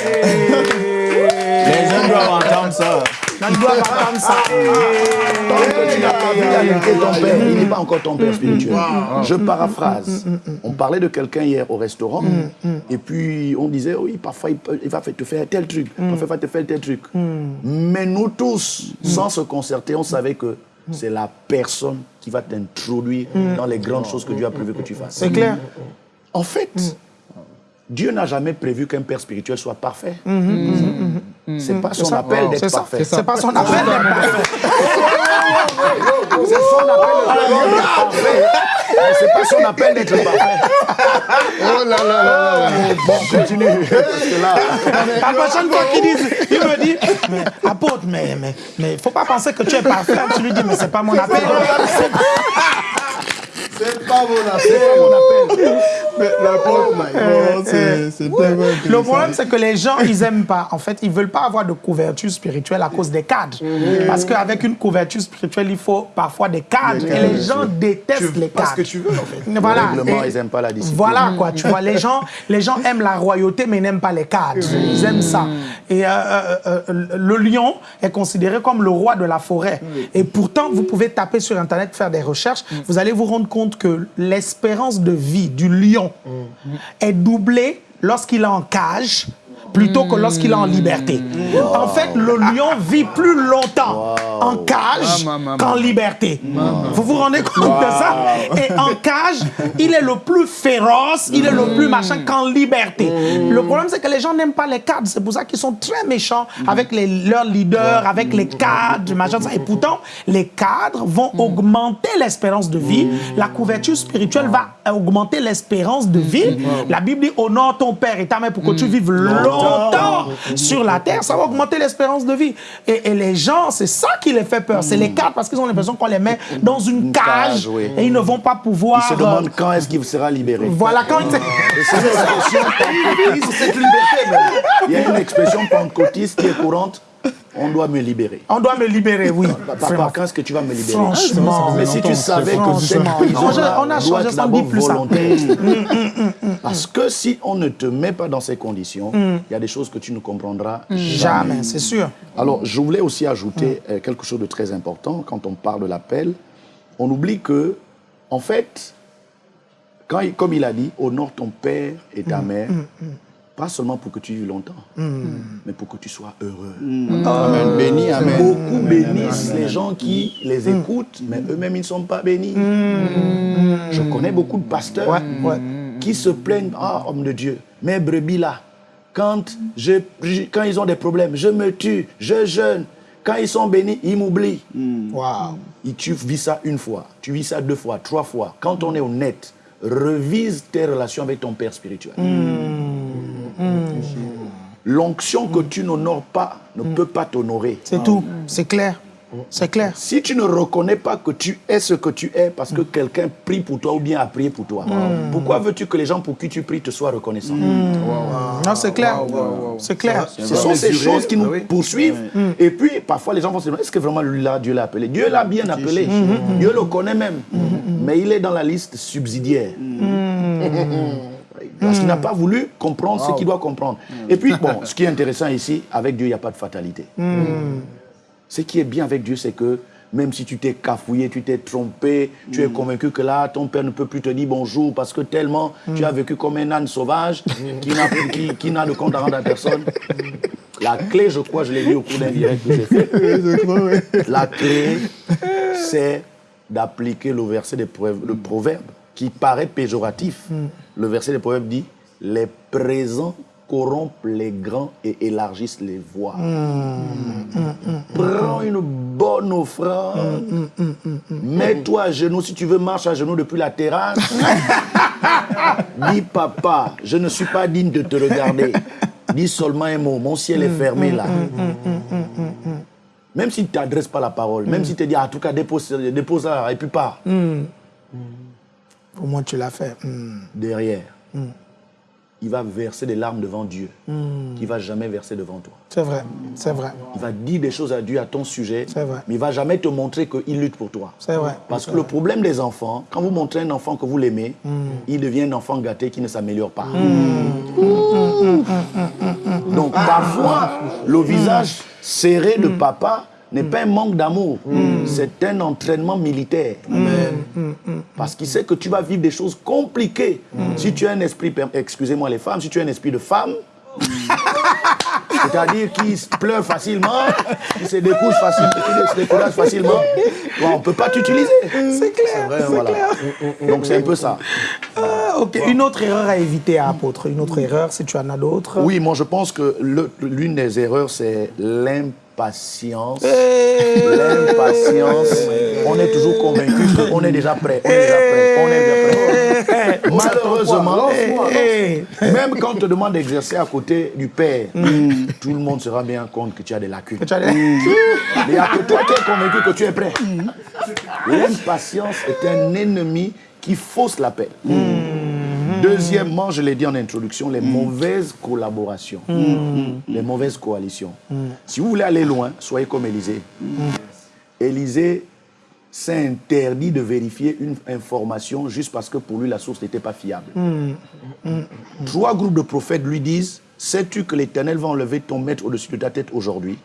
Ça. Tant que tu n'as pas vu la nudité de ton père, il n'est pas encore ton père spirituel. Je paraphrase. On parlait de quelqu'un hier au restaurant, et puis on disait, oui, parfois il, va te faire tel truc, parfois il va te faire tel truc. Mais nous tous, sans se concerter, on savait que c'est la personne qui va t'introduire dans les grandes choses que Dieu a prévu que tu fasses. C'est clair. En fait, Dieu n'a jamais prévu qu'un père spirituel soit parfait. C'est pas son appel d'être parfait. C'est pas son appel. C'est son appel de devenir parfait. c'est pas son appel d'être parfait. Oh là là là là. Bon, continue. Parce que là, La prochaine fois qu'il dit, il me dit, mais apôtre, mais mais mais faut pas penser que tu es parfait. Tu lui dis, mais c'est pas mon appel. C'est pas mon c'est appel. pas mon appel. Mais l'apôtre, my God, c'est c'est tellement Le problème, c'est que les gens, ils aiment pas. En fait, ils veulent pas avoir de couverture spirituelle à cause des cadres. Parce qu'avec une couverture spirituelle, il faut parfois des cadres. Et les gens détestent Tu les parce cadres. que tu veux, en fait. Voilà. Le ils aiment pas la discipline. Voilà quoi, tu vois, les gens, les gens aiment la royauté mais n'aiment pas les cadres. Ils aiment ça. Et euh, euh, euh, le lion est considéré comme le roi de la forêt. Et pourtant, vous pouvez taper sur Internet, faire des recherches, vous allez vous rendre compte que l'espérance de vie du lion est doublée lorsqu'il est en cage plutôt que lorsqu'il est en liberté. En fait, le lion vit plus longtemps en cage maman. qu'en liberté. Vous vous rendez compte de ça? Et en cage, il est le plus féroce, il est le plus machin qu'en liberté. Le problème, c'est que les gens n'aiment pas les cadres. C'est pour ça qu'ils sont très méchants avec les, leurs leaders, avec les cadres, machin. ça. Et pourtant, les cadres vont augmenter l'espérance de vie. La couverture spirituelle va augmenter l'espérance de vie. La Bible dit honore ton père et ta mère pour que tu vives longtemps sur la terre. Ça va augmenter l'espérance de vie. Et, et les gens, c'est ça qui les fait peur. C'est les cadres parce qu'ils ont l'impression qu'on les met dans une cage, oui. et ils ne vont pas pouvoir. Ils se euh, demandent quand est-ce qu'il sera libéré. voilà, quand c'est. Cette liberté, même. Il y a une expression pentecôtiste qui est courante. On doit me libérer. on doit me libérer, oui. Papa, quand est-ce que tu vas me libérer Franchement. Mais si tu savais que cette Franchement. prison On a- doit changé être sans d'abord dire plus ça. volontaire. Parce que si on ne te met pas dans ces conditions, il y a des choses que tu ne comprendras jamais. Jamais, c'est sûr. Alors, je voulais aussi ajouter euh, quelque chose de très important quand on parle de l'appel. On oublie que, en fait, quand comme il a dit, honore ton père et ta mère, pas seulement pour que tu vives longtemps, mais pour que tu sois heureux. Amen. Béni, amen. Beaucoup bénissent les gens qui les écoutent, mais eux-mêmes, ils ne sont pas bénis. Je connais beaucoup de pasteurs Ouais, ouais. qui se plaignent, ah, homme de Dieu, mes brebis là, quand, je, quand ils ont des problèmes, je me tue, je jeûne. Quand ils sont bénis, ils m'oublient. Et tu vis ça une fois, tu vis ça deux fois, trois fois. Quand on est honnête, revise tes relations avec ton père spirituel. L'onction que tu n'honores pas ne peut pas t'honorer. C'est tout. C'est clair. C'est clair. Si tu ne reconnais pas que tu es ce que tu es parce que quelqu'un prie pour toi ou bien a prié pour toi, pourquoi veux-tu que les gens pour qui tu pries te soient reconnaissants? Non, c'est clair. C'est clair. Ce sont ces choses qui nous oui. poursuivent. Et puis, parfois, les gens vont se demander, est-ce que vraiment lui là, Dieu l'a appelé? Dieu l'a bien appelé. Dieu le connaît même. Mais il est dans la liste subsidiaire. Parce qu'il n'a pas voulu comprendre ce qu'il doit comprendre. Et puis, bon, ce qui est intéressant ici, avec Dieu, il n'y a pas de fatalité. Ce qui est bien avec Dieu, c'est que même si tu t'es cafouillé, tu t'es trompé, tu es convaincu que là, ton père ne peut plus te dire bonjour parce que tellement tu as vécu comme un âne sauvage qui n'a qui, qui n'a de compte à rendre à personne. La clé, je crois, je l'ai dit au cours d'un direct que j'ai fait, la clé, c'est d'appliquer le verset des proverbes, le proverbe qui paraît péjoratif. Le verset des proverbes dit Les présents corrompent les grands et élargissent les voies. Prends une bonne offrande. Mets-toi à genoux. Si tu veux, marche à genoux depuis la terrasse. Dis, papa, je ne suis pas digne de te regarder. Dis seulement un mot. Mon ciel est fermé là. Même s'il ne t'adresse pas la parole, même s'il te dit, ah, en tout cas, dépose, dépose ça et puis pars. Au moins, tu l'as fait. Hmm. Derrière, il va verser des larmes devant Dieu qu'il ne va jamais verser devant toi. C'est vrai. C'est vrai. Il va dire des choses à Dieu à ton sujet, vrai. mais il ne va jamais te montrer qu'il lutte pour toi. C'est vrai. Parce que le problème des enfants, quand vous montrez un enfant que vous l'aimez, Hmm. il devient un enfant gâté qui ne s'améliore pas. Hmm. Donc parfois, le visage serré de papa n'est pas un manque d'amour, c'est un entraînement militaire. Parce qu'il sait que tu vas vivre des choses compliquées. Si tu as un esprit, excusez-moi les femmes, si tu as un esprit de femme, c'est-à-dire qui pleure facilement, qui se facilement, décourage facilement, bon, on ne peut pas t'utiliser. C'est clair. Ouais, voilà. Donc c'est un peu ça. Ah, ok. Une autre erreur à éviter, à apôtre. Une autre erreur, si tu en as d'autres. Oui, moi je pense que l'une des erreurs, c'est l'impatience. L'impatience. On est toujours convaincu qu'on est déjà prêt. On est déjà prêt. On est déjà prêt. Malheureusement, même quand on te demande d'exercer à côté du Père, tout le monde se rend bien compte que tu as des lacunes. Il n'y a que toi qui es convaincu que tu es prêt. L'impatience est un ennemi qui fausse l'appel. Deuxièmement, je l'ai dit en introduction, les mauvaises collaborations, les mauvaises coalitions. Si vous voulez aller loin, soyez comme Élisée. Élisée s'est interdit de vérifier une information juste parce que pour lui la source n'était pas fiable. Trois groupes de prophètes lui disent Sais-tu que l'Éternel va enlever ton maître au-dessus de ta tête aujourd'hui?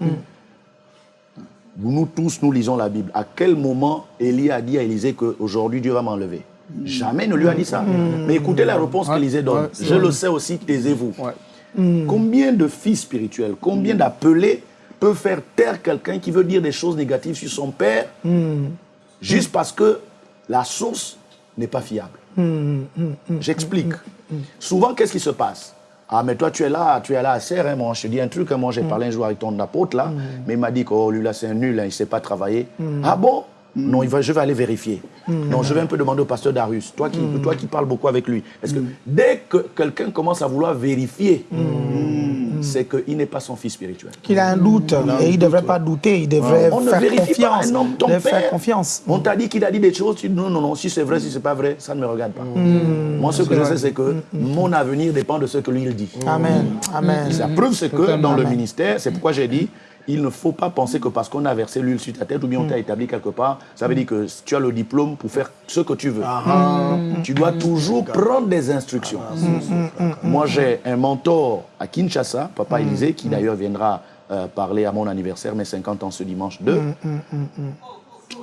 Nous tous, nous lisons la Bible. À quel moment Élie a dit à Élisée qu'aujourd'hui Dieu va m'enlever? Jamais ne lui a dit ça. Mais écoutez la réponse qu'Élisée donne. Je le sais aussi, taisez-vous. Combien de fils spirituels, combien d'appelés peuvent faire taire quelqu'un qui veut dire des choses négatives sur son père juste parce que la source n'est pas fiable? J'explique. Souvent, qu'est-ce qui se passe? Ah, mais toi, tu es là, tu es là à serre, hein, moi, je te dis un truc, hein, moi, j'ai parlé un jour avec ton apôtre, là, mais il m'a dit que, oh, lui, là, c'est un nul, hein, il ne sait pas travailler. Ah bon? Non, il va, je vais aller vérifier. Non, je vais un peu demander au pasteur Darius, toi qui, toi qui parles beaucoup avec lui. Est-ce que dès que quelqu'un commence à vouloir vérifier, c'est qu'il n'est pas son fils spirituel. Qu'il a un doute et il ne devrait pas douter, il devrait On ne faire vérifie pas confiance. un homme, ton devrait faire père. confiance. On t'a dit qu'il a dit des choses, tu dis non, non, non, si c'est vrai, si c'est pas vrai, ça ne me regarde pas. Moi, ce que je sais, c'est que mon avenir dépend de ce que lui, il dit. Amen. Amen. La preuve, c'est que dans le ministère, c'est pourquoi j'ai dit, il ne faut pas penser que parce qu'on a versé l'huile sur ta tête ou bien on t'a établi quelque part, ça veut dire que tu as le diplôme pour faire ce que tu veux. Tu dois toujours prendre des instructions. Moi, j'ai un mentor à Kinshasa, Papa Élisée, qui d'ailleurs viendra euh, parler à mon anniversaire, mes 50 ans ce dimanche 2.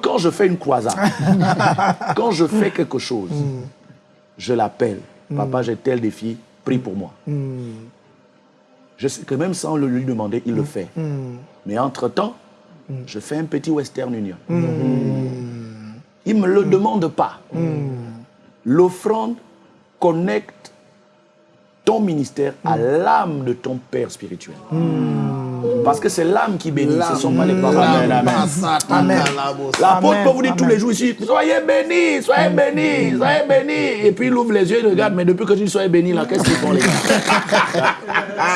Quand je fais une croisade, quand je fais quelque chose, je l'appelle. Papa, j'ai tel défi, prie pour moi. Je sais que même sans le lui demander, il le fait. Mais entre-temps, je fais un petit Western Union. Il ne me le demande pas. L'offrande connecte ton ministère à l'âme de ton père spirituel. Parce que c'est l'âme qui bénit, ce ne sont pas les paroles. Amen, amen. L'apôtre peut vous dire tous les jours ici, soyez bénis, soyez bénis, soyez bénis. Et puis il ouvre les yeux, il regarde, mais depuis que tu dis soyez bénis, là, qu'est-ce qu'ils font les gars?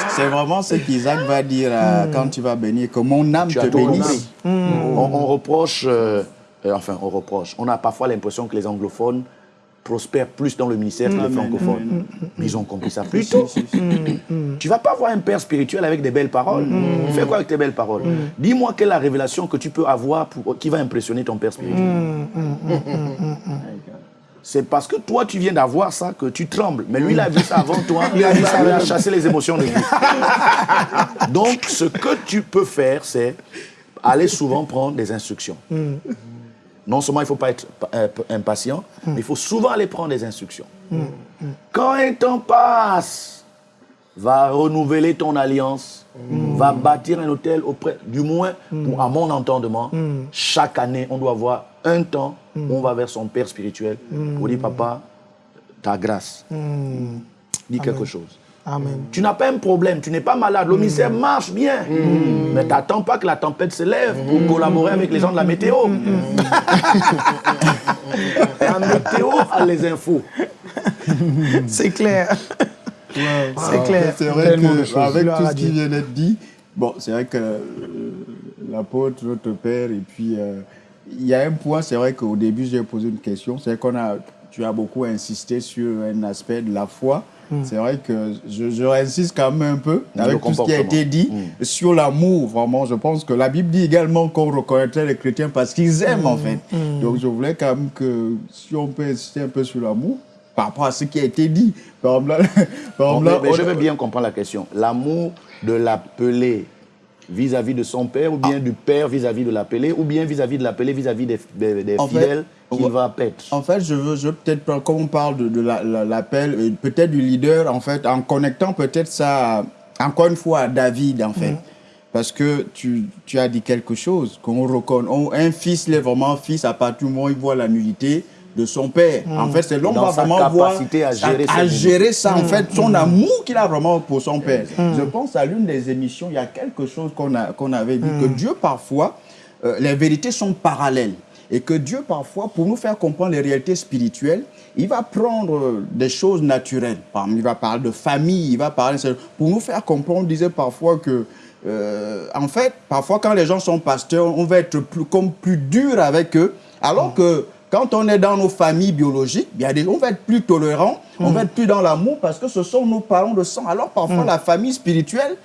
C'est vraiment ce qu'Isaac va dire euh, quand tu vas bénir, que mon âme Tu te bénisse. On, on reproche, euh, euh, enfin on reproche, on a parfois l'impression que les anglophones prospèrent plus dans le ministère que les francophones. Mais ils ont compris ça plus tôt. Tu vas pas avoir un père spirituel avec des belles paroles. Fais quoi avec tes belles paroles Dis-moi quelle est la révélation que tu peux avoir pour, qui va impressionner ton père spirituel. C'est parce que toi, tu viens d'avoir ça que tu trembles. Mais lui, il a vu ça avant toi. Il a, vu ça, il a chassé les émotions de lui. Donc, ce que tu peux faire, c'est aller souvent prendre des instructions. Non seulement il ne faut pas être euh, impatient, mais il faut souvent aller prendre des instructions. Quand un temps passe, va renouveler ton alliance, va bâtir un hôtel auprès, du moins, pour- à mon entendement, chaque année, on doit avoir un temps où on va vers son père spirituel pour dire, papa, ta grâce. Dis quelque chose. Amen. Tu n'as pas un problème, tu n'es pas malade, le ministère marche bien. Mais t'attends pas que la tempête se lève pour collaborer avec les gens de la météo. la météo a les infos. C'est clair. C'est clair. C'est vrai que, avec tout ce qui vient d'être dit, bon, c'est vrai que euh, l'apôtre, notre père, et puis euh, il y a un point, c'est vrai qu'au début, j'ai posé une question, c'est qu'on a, tu as beaucoup insisté sur un aspect de la foi. C'est vrai que je, je réinsiste quand même un peu Le avec tout ce qui a été dit sur l'amour. Vraiment, je pense que la Bible dit également qu'on reconnaîtrait les chrétiens parce qu'ils aiment en fait. Donc je voulais quand même que si on peut insister un peu sur l'amour par rapport à ce qui a été dit. Par exemple, là, par exemple, là, mais- mais on- je veux bien comprendre la question. L'amour de l'appelé vis-à-vis de son père, ou bien du père vis-à-vis de l'appelé, ou bien vis-à-vis de l'appelé vis-à-vis des, des- des fidèles qu'il ouais. va paître. En fait, je veux, je veux peut-être, comme on parle de, de la- la- l'appel, euh, peut-être du leader, en fait, en connectant peut-être ça, encore une fois, à David, en fait. Parce que tu, tu as dit quelque chose, qu'on reconnaît. on- un fils, il est vraiment fils à partir du moment où il voit la nudité de son père. En fait, c'est l'homme va vraiment voir capacité à gérer à, ses gérer ça, en fait, son amour qu'il a vraiment pour son père. Je pense à l'une des émissions, il y a quelque chose qu'on qu'on avait dit, que Dieu parfois, euh, les vérités sont parallèles. Et que Dieu, parfois, pour nous faire comprendre les réalités spirituelles, il va prendre euh, des choses naturelles. Il va parler de famille, il va parler... Pour nous faire comprendre, on disait parfois que, euh, en fait, parfois quand les gens sont pasteurs, on va être plus, comme plus dur avec eux, alors que quand on est dans nos familles biologiques, des, on va être plus tolérant, on va être plus dans l'amour parce que ce sont nos parents de sang. Alors parfois, la famille spirituelle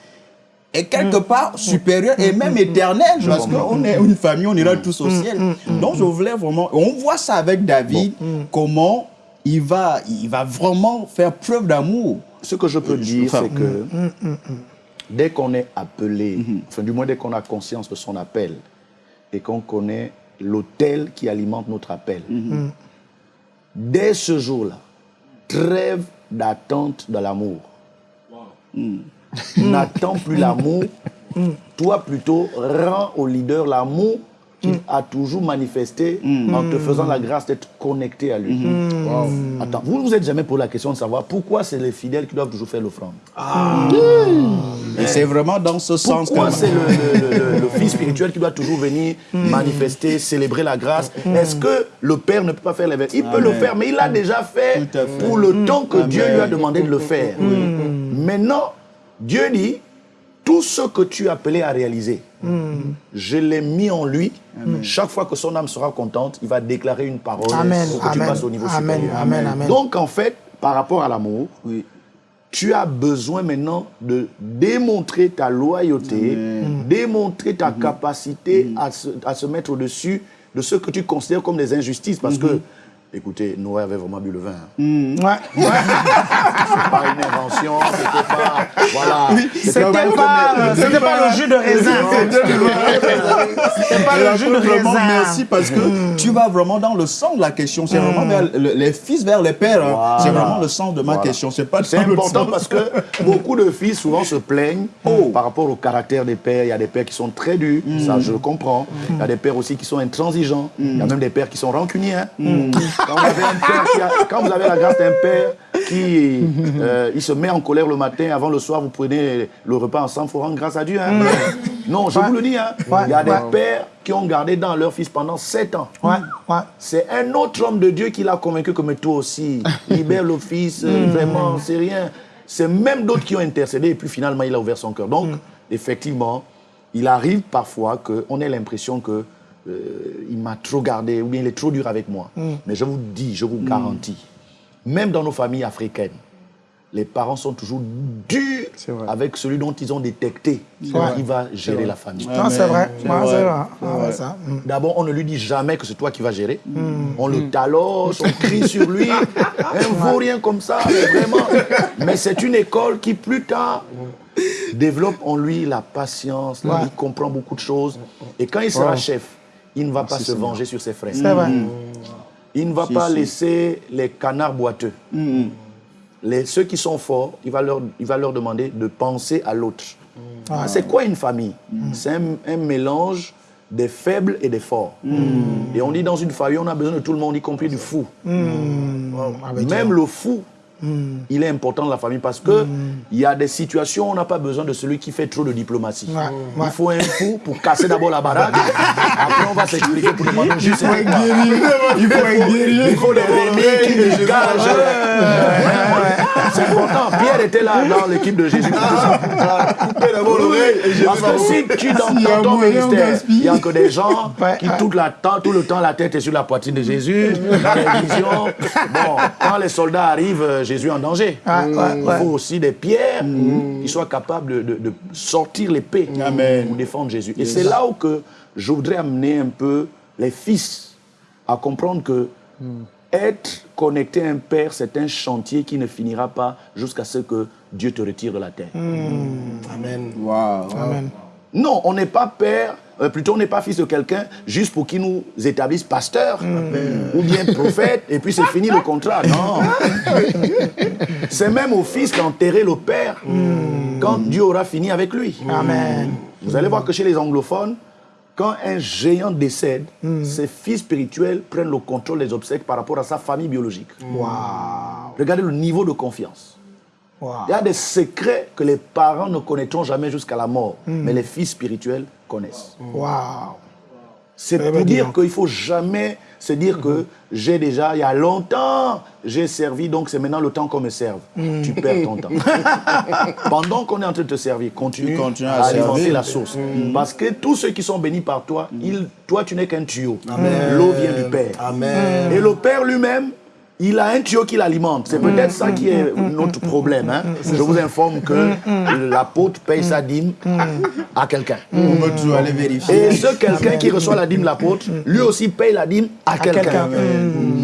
est quelque part supérieure et même éternelle parce qu'on est une famille, on ira tous au ciel. Donc je voulais vraiment, on voit ça avec David, comment il va, il va vraiment faire preuve d'amour. Ce que je peux dire, Enfin, c'est que dès qu'on est appelé, enfin du moins dès qu'on a conscience de son appel et qu'on connaît l'autel qui alimente notre appel, dès ce jour-là, trêve d'attente de l'amour. N'attends plus l'amour, toi plutôt rends au leader l'amour qu'il a toujours manifesté en te faisant la grâce d'être connecté à lui. Attends, vous ne vous êtes jamais posé la question de savoir pourquoi c'est les fidèles qui doivent toujours faire l'offrande. Et c'est vraiment dans ce sens pourquoi c'est le, le- le- le fils spirituel qui doit toujours venir manifester, célébrer la grâce? Est-ce que le père ne peut pas faire les Il peut le faire, mais il l'a déjà fait, pour le temps que Dieu lui a demandé de le faire. Maintenant, Dieu dit, tout ce que tu as appelé à réaliser, je l'ai mis en lui. Chaque fois que son âme sera contente, il va déclarer une parole Amen, pour que tu amen, passes au niveau amen, supérieur. amen, amen. Donc, en fait, par rapport à l'amour, Oui. tu as besoin maintenant de démontrer ta loyauté, démontrer ta capacité à, se, à se mettre au-dessus de ce que tu considères comme des injustices. Parce que, écoutez, Noé avait vraiment bu le vin. hein. Ouais. C'est pas une invention, c'était pas. Voilà. C'était pas, euh, c'était pas le jus de raisin. C'était pas le jus de raisin. merci parce que tu vas vraiment dans le sens de la question. C'est vraiment vers le- les fils vers les pères. hein. Voilà. C'est vraiment le sens de ma Voilà. question. C'est pas C'est important parce que beaucoup de filles souvent se plaignent par rapport au caractère des pères. Il y a des pères qui sont très durs, ça je le comprends. Il y a des pères aussi qui sont intransigeants. Il y a même des pères qui sont rancuniers. Quand, vous avez un père qui a- quand vous avez la grâce d'un père qui euh, il se met en colère le matin, avant le soir, vous prenez le repas ensemble, il faut rendre grâce à Dieu. hein. Non, je vous le dis. hein. Il y a des pères qui ont gardé dans leur fils pendant sept ans. Ouais, ouais. C'est un autre homme de Dieu qui l'a convaincu que mais toi aussi, libère le fils, euh, vraiment, c'est rien. C'est même d'autres qui ont intercédé et puis finalement il a ouvert son cœur. Donc, effectivement, il arrive parfois qu'on ait l'impression que euh, il m'a trop gardé ou bien il est trop dur avec moi. Mais je vous dis, je vous garantis, même dans nos familles africaines, les parents sont toujours durs avec celui dont ils ont détecté qui va gérer la famille. Non, c'est vrai. Ah. Mm. D'abord, on ne lui dit jamais que c'est toi qui vas gérer. On le taloche, on crie sur lui. Un vaurien comme ça, mais vraiment. Mais c'est une école qui, plus tard, développe en lui la patience. là. Il comprend beaucoup de choses. Et quand il sera chef, il ne va pas se venger sur ses frères. Vrai. Il ne va Si, pas si. laisser les canards boiteux. Les, ceux qui sont forts, il va, leur, il va leur demander de penser à l'autre. Ah, C'est quoi une famille? C'est un, un mélange des faibles et des forts. Et on dit dans une famille, on a besoin de tout le monde, y compris du fou. Même le fou, il est important la famille parce que il y a des situations où on n'a pas besoin de celui qui fait trop de diplomatie. Ouais, ouais. Il faut un fou pour casser d'abord la baraque. Après, on va s'expliquer pour demander juste c'est quoi. Il faut être guerrier. Il faut des qui dégagent. C'est important. Pierre était là dans l'équipe de Jésus. Coupez d'abord l'oreille et je Parce que si tu dans, y ton ministère, il n'y a que des gens qui ouais. tout, la temps, tout le temps la tête est sur la poitrine de Jésus. Bon, quand les soldats arrivent, euh, Jésus en danger. Ouais, ouais, Il ouais. faut aussi des pierres qui soient capables de, sortir l'épée Amen. pour défendre Jésus. Et c'est là où que je voudrais amener un peu les fils à comprendre que être connecté à un père, c'est un chantier qui ne finira pas jusqu'à ce que Dieu te retire de la terre. Amen. Waouh. Amen. Non, on n'est pas père, euh, plutôt on n'est pas fils de quelqu'un juste pour qu'il nous établisse pasteur ou bien prophète et puis c'est fini le contrat. Non. c'est même au fils qu'enterrer le père quand Dieu aura fini avec lui. Amen. Vous allez voir que chez les anglophones, quand un géant décède, ses fils spirituels prennent le contrôle des obsèques par rapport à sa famille biologique. Regardez le niveau de confiance. Il y a des secrets que les parents ne connaîtront jamais jusqu'à la mort, mais les fils spirituels connaissent. Waouh. C'est Très pour bien dire qu'il ne faut jamais se dire que j'ai déjà, il y a longtemps, j'ai servi, donc c'est maintenant le temps qu'on me serve. Tu perds ton temps. Pendant qu'on est en train de te servir, continue, à, à alimenter la source. Parce que tous ceux qui sont bénis par toi, ils- toi, tu n'es qu'un tuyau. L'eau vient du Père. Amen. Et le Père lui-même, il a un tuyau qui l'alimente. C'est peut-être ça qui est notre problème. hein. Je vous informe que l'apôtre paye sa dîme à quelqu'un. On peut toujours aller vérifier. Et ce quelqu'un qui reçoit la dîme de l'apôtre, lui aussi paye la dîme à, quelqu'un.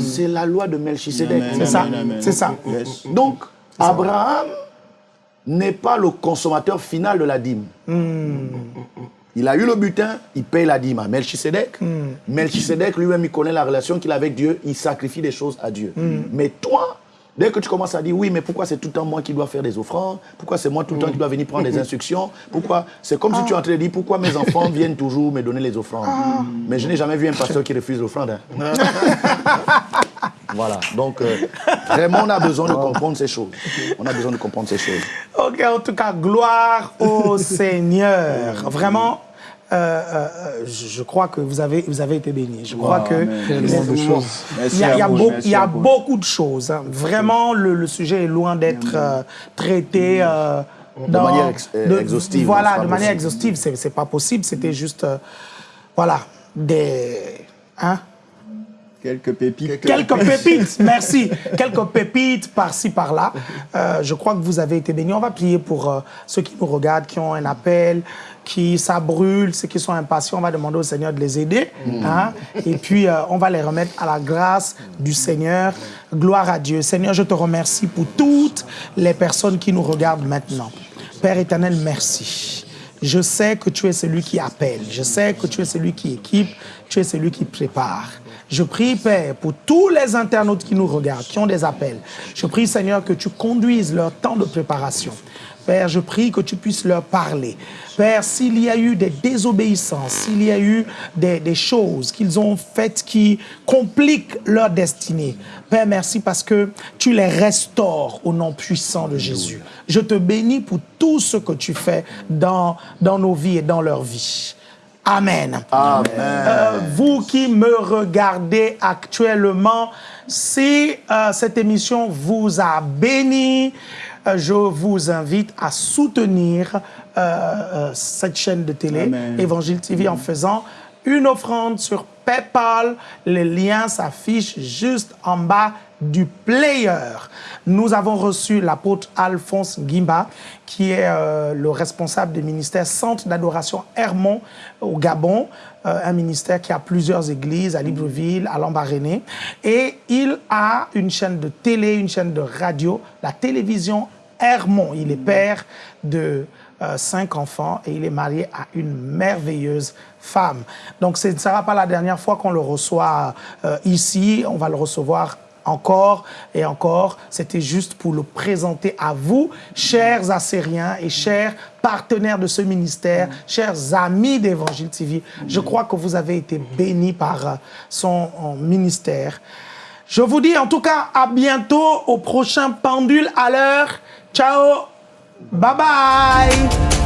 C'est la loi de Melchisedec. C'est ça, c'est ça. Yes. Donc, Abraham n'est pas le consommateur final de la dîme. Il a eu le butin, il paye la dîme à Melchisedec. Melchisedec lui-même, il connaît la relation qu'il a avec Dieu, il sacrifie des choses à Dieu. Mais toi, dès que tu commences à dire, oui, mais pourquoi c'est tout le temps moi qui dois faire des offrandes? Pourquoi c'est moi tout le temps qui dois venir prendre des instructions? Pourquoi? C'est comme si tu es en train de dire, pourquoi mes enfants viennent toujours me donner les offrandes? Mais je n'ai jamais vu un pasteur qui refuse l'offrande. hein. Voilà, donc euh, vraiment on a besoin de comprendre ces choses. On a besoin de comprendre ces choses. Ok, en tout cas, gloire au Seigneur. Vraiment, euh, euh, euh, je crois que vous avez, vous avez été bénis. Je crois que de choses. Merci il y a, y a beau- y a beaucoup de choses. hein. Vraiment, le, le sujet est loin d'être euh, traité. euh, dans- manière ex- euh, exhaustive, c'est Voilà, de manière possible. exhaustive, c'est pas possible. C'était juste, voilà, des. Hein? Quelques pépites. Quelques pépites, merci. Quelques pépites par-ci, par-là. Euh, je crois que vous avez été bénis. On va prier pour euh, ceux qui nous regardent, qui ont un appel, qui ça brûle, ceux qui sont impatients. On va demander au Seigneur de les aider. hein. Et puis, euh, on va les remettre à la grâce du Seigneur. Gloire à Dieu. Seigneur, je te remercie pour toutes les personnes qui nous regardent maintenant. Père éternel, merci. Je sais que tu es celui qui appelle. Je sais que tu es celui qui équipe. Tu es celui qui prépare. Je prie, Père, pour tous les internautes qui nous regardent, qui ont des appels. Je prie, Seigneur, que tu conduises leur temps de préparation. Père, je prie que tu puisses leur parler. Père, s'il y a eu des désobéissances, s'il y a eu des, des choses qu'ils ont faites qui compliquent leur destinée, Père, merci parce que tu les restaures au nom puissant de Jésus. Je te bénis pour tout ce que tu fais dans, dans nos vies et dans leur vie. Amen. Euh, vous qui me regardez actuellement, si euh, cette émission vous a béni, euh, je vous invite à soutenir cette chaîne de télé, Amen. Évangile TV, en faisant une offrande sur PayPal. Le lien s'affiche juste en bas du player. Nous avons reçu l'apôtre Alphonse Guimba, qui est euh, le responsable du ministère Centre d'adoration Hermont au Gabon, euh, un ministère qui a plusieurs églises à Libreville, à Lambaréné. Et il a une chaîne de télé, une chaîne de radio, la télévision Hermont. Il est père de euh, cinq enfants et il est marié à une merveilleuse femme. Donc ce ne sera pas la dernière fois qu'on le reçoit ici. On va le recevoir encore et encore. C'était juste pour le présenter à vous, chers Assériens et chers partenaires de ce ministère, chers amis d'Évangile TV. Je crois que vous avez été bénis par euh, son euh, ministère. Je vous dis en tout cas à bientôt au prochain pendule à l'heure. Ciao, bye bye.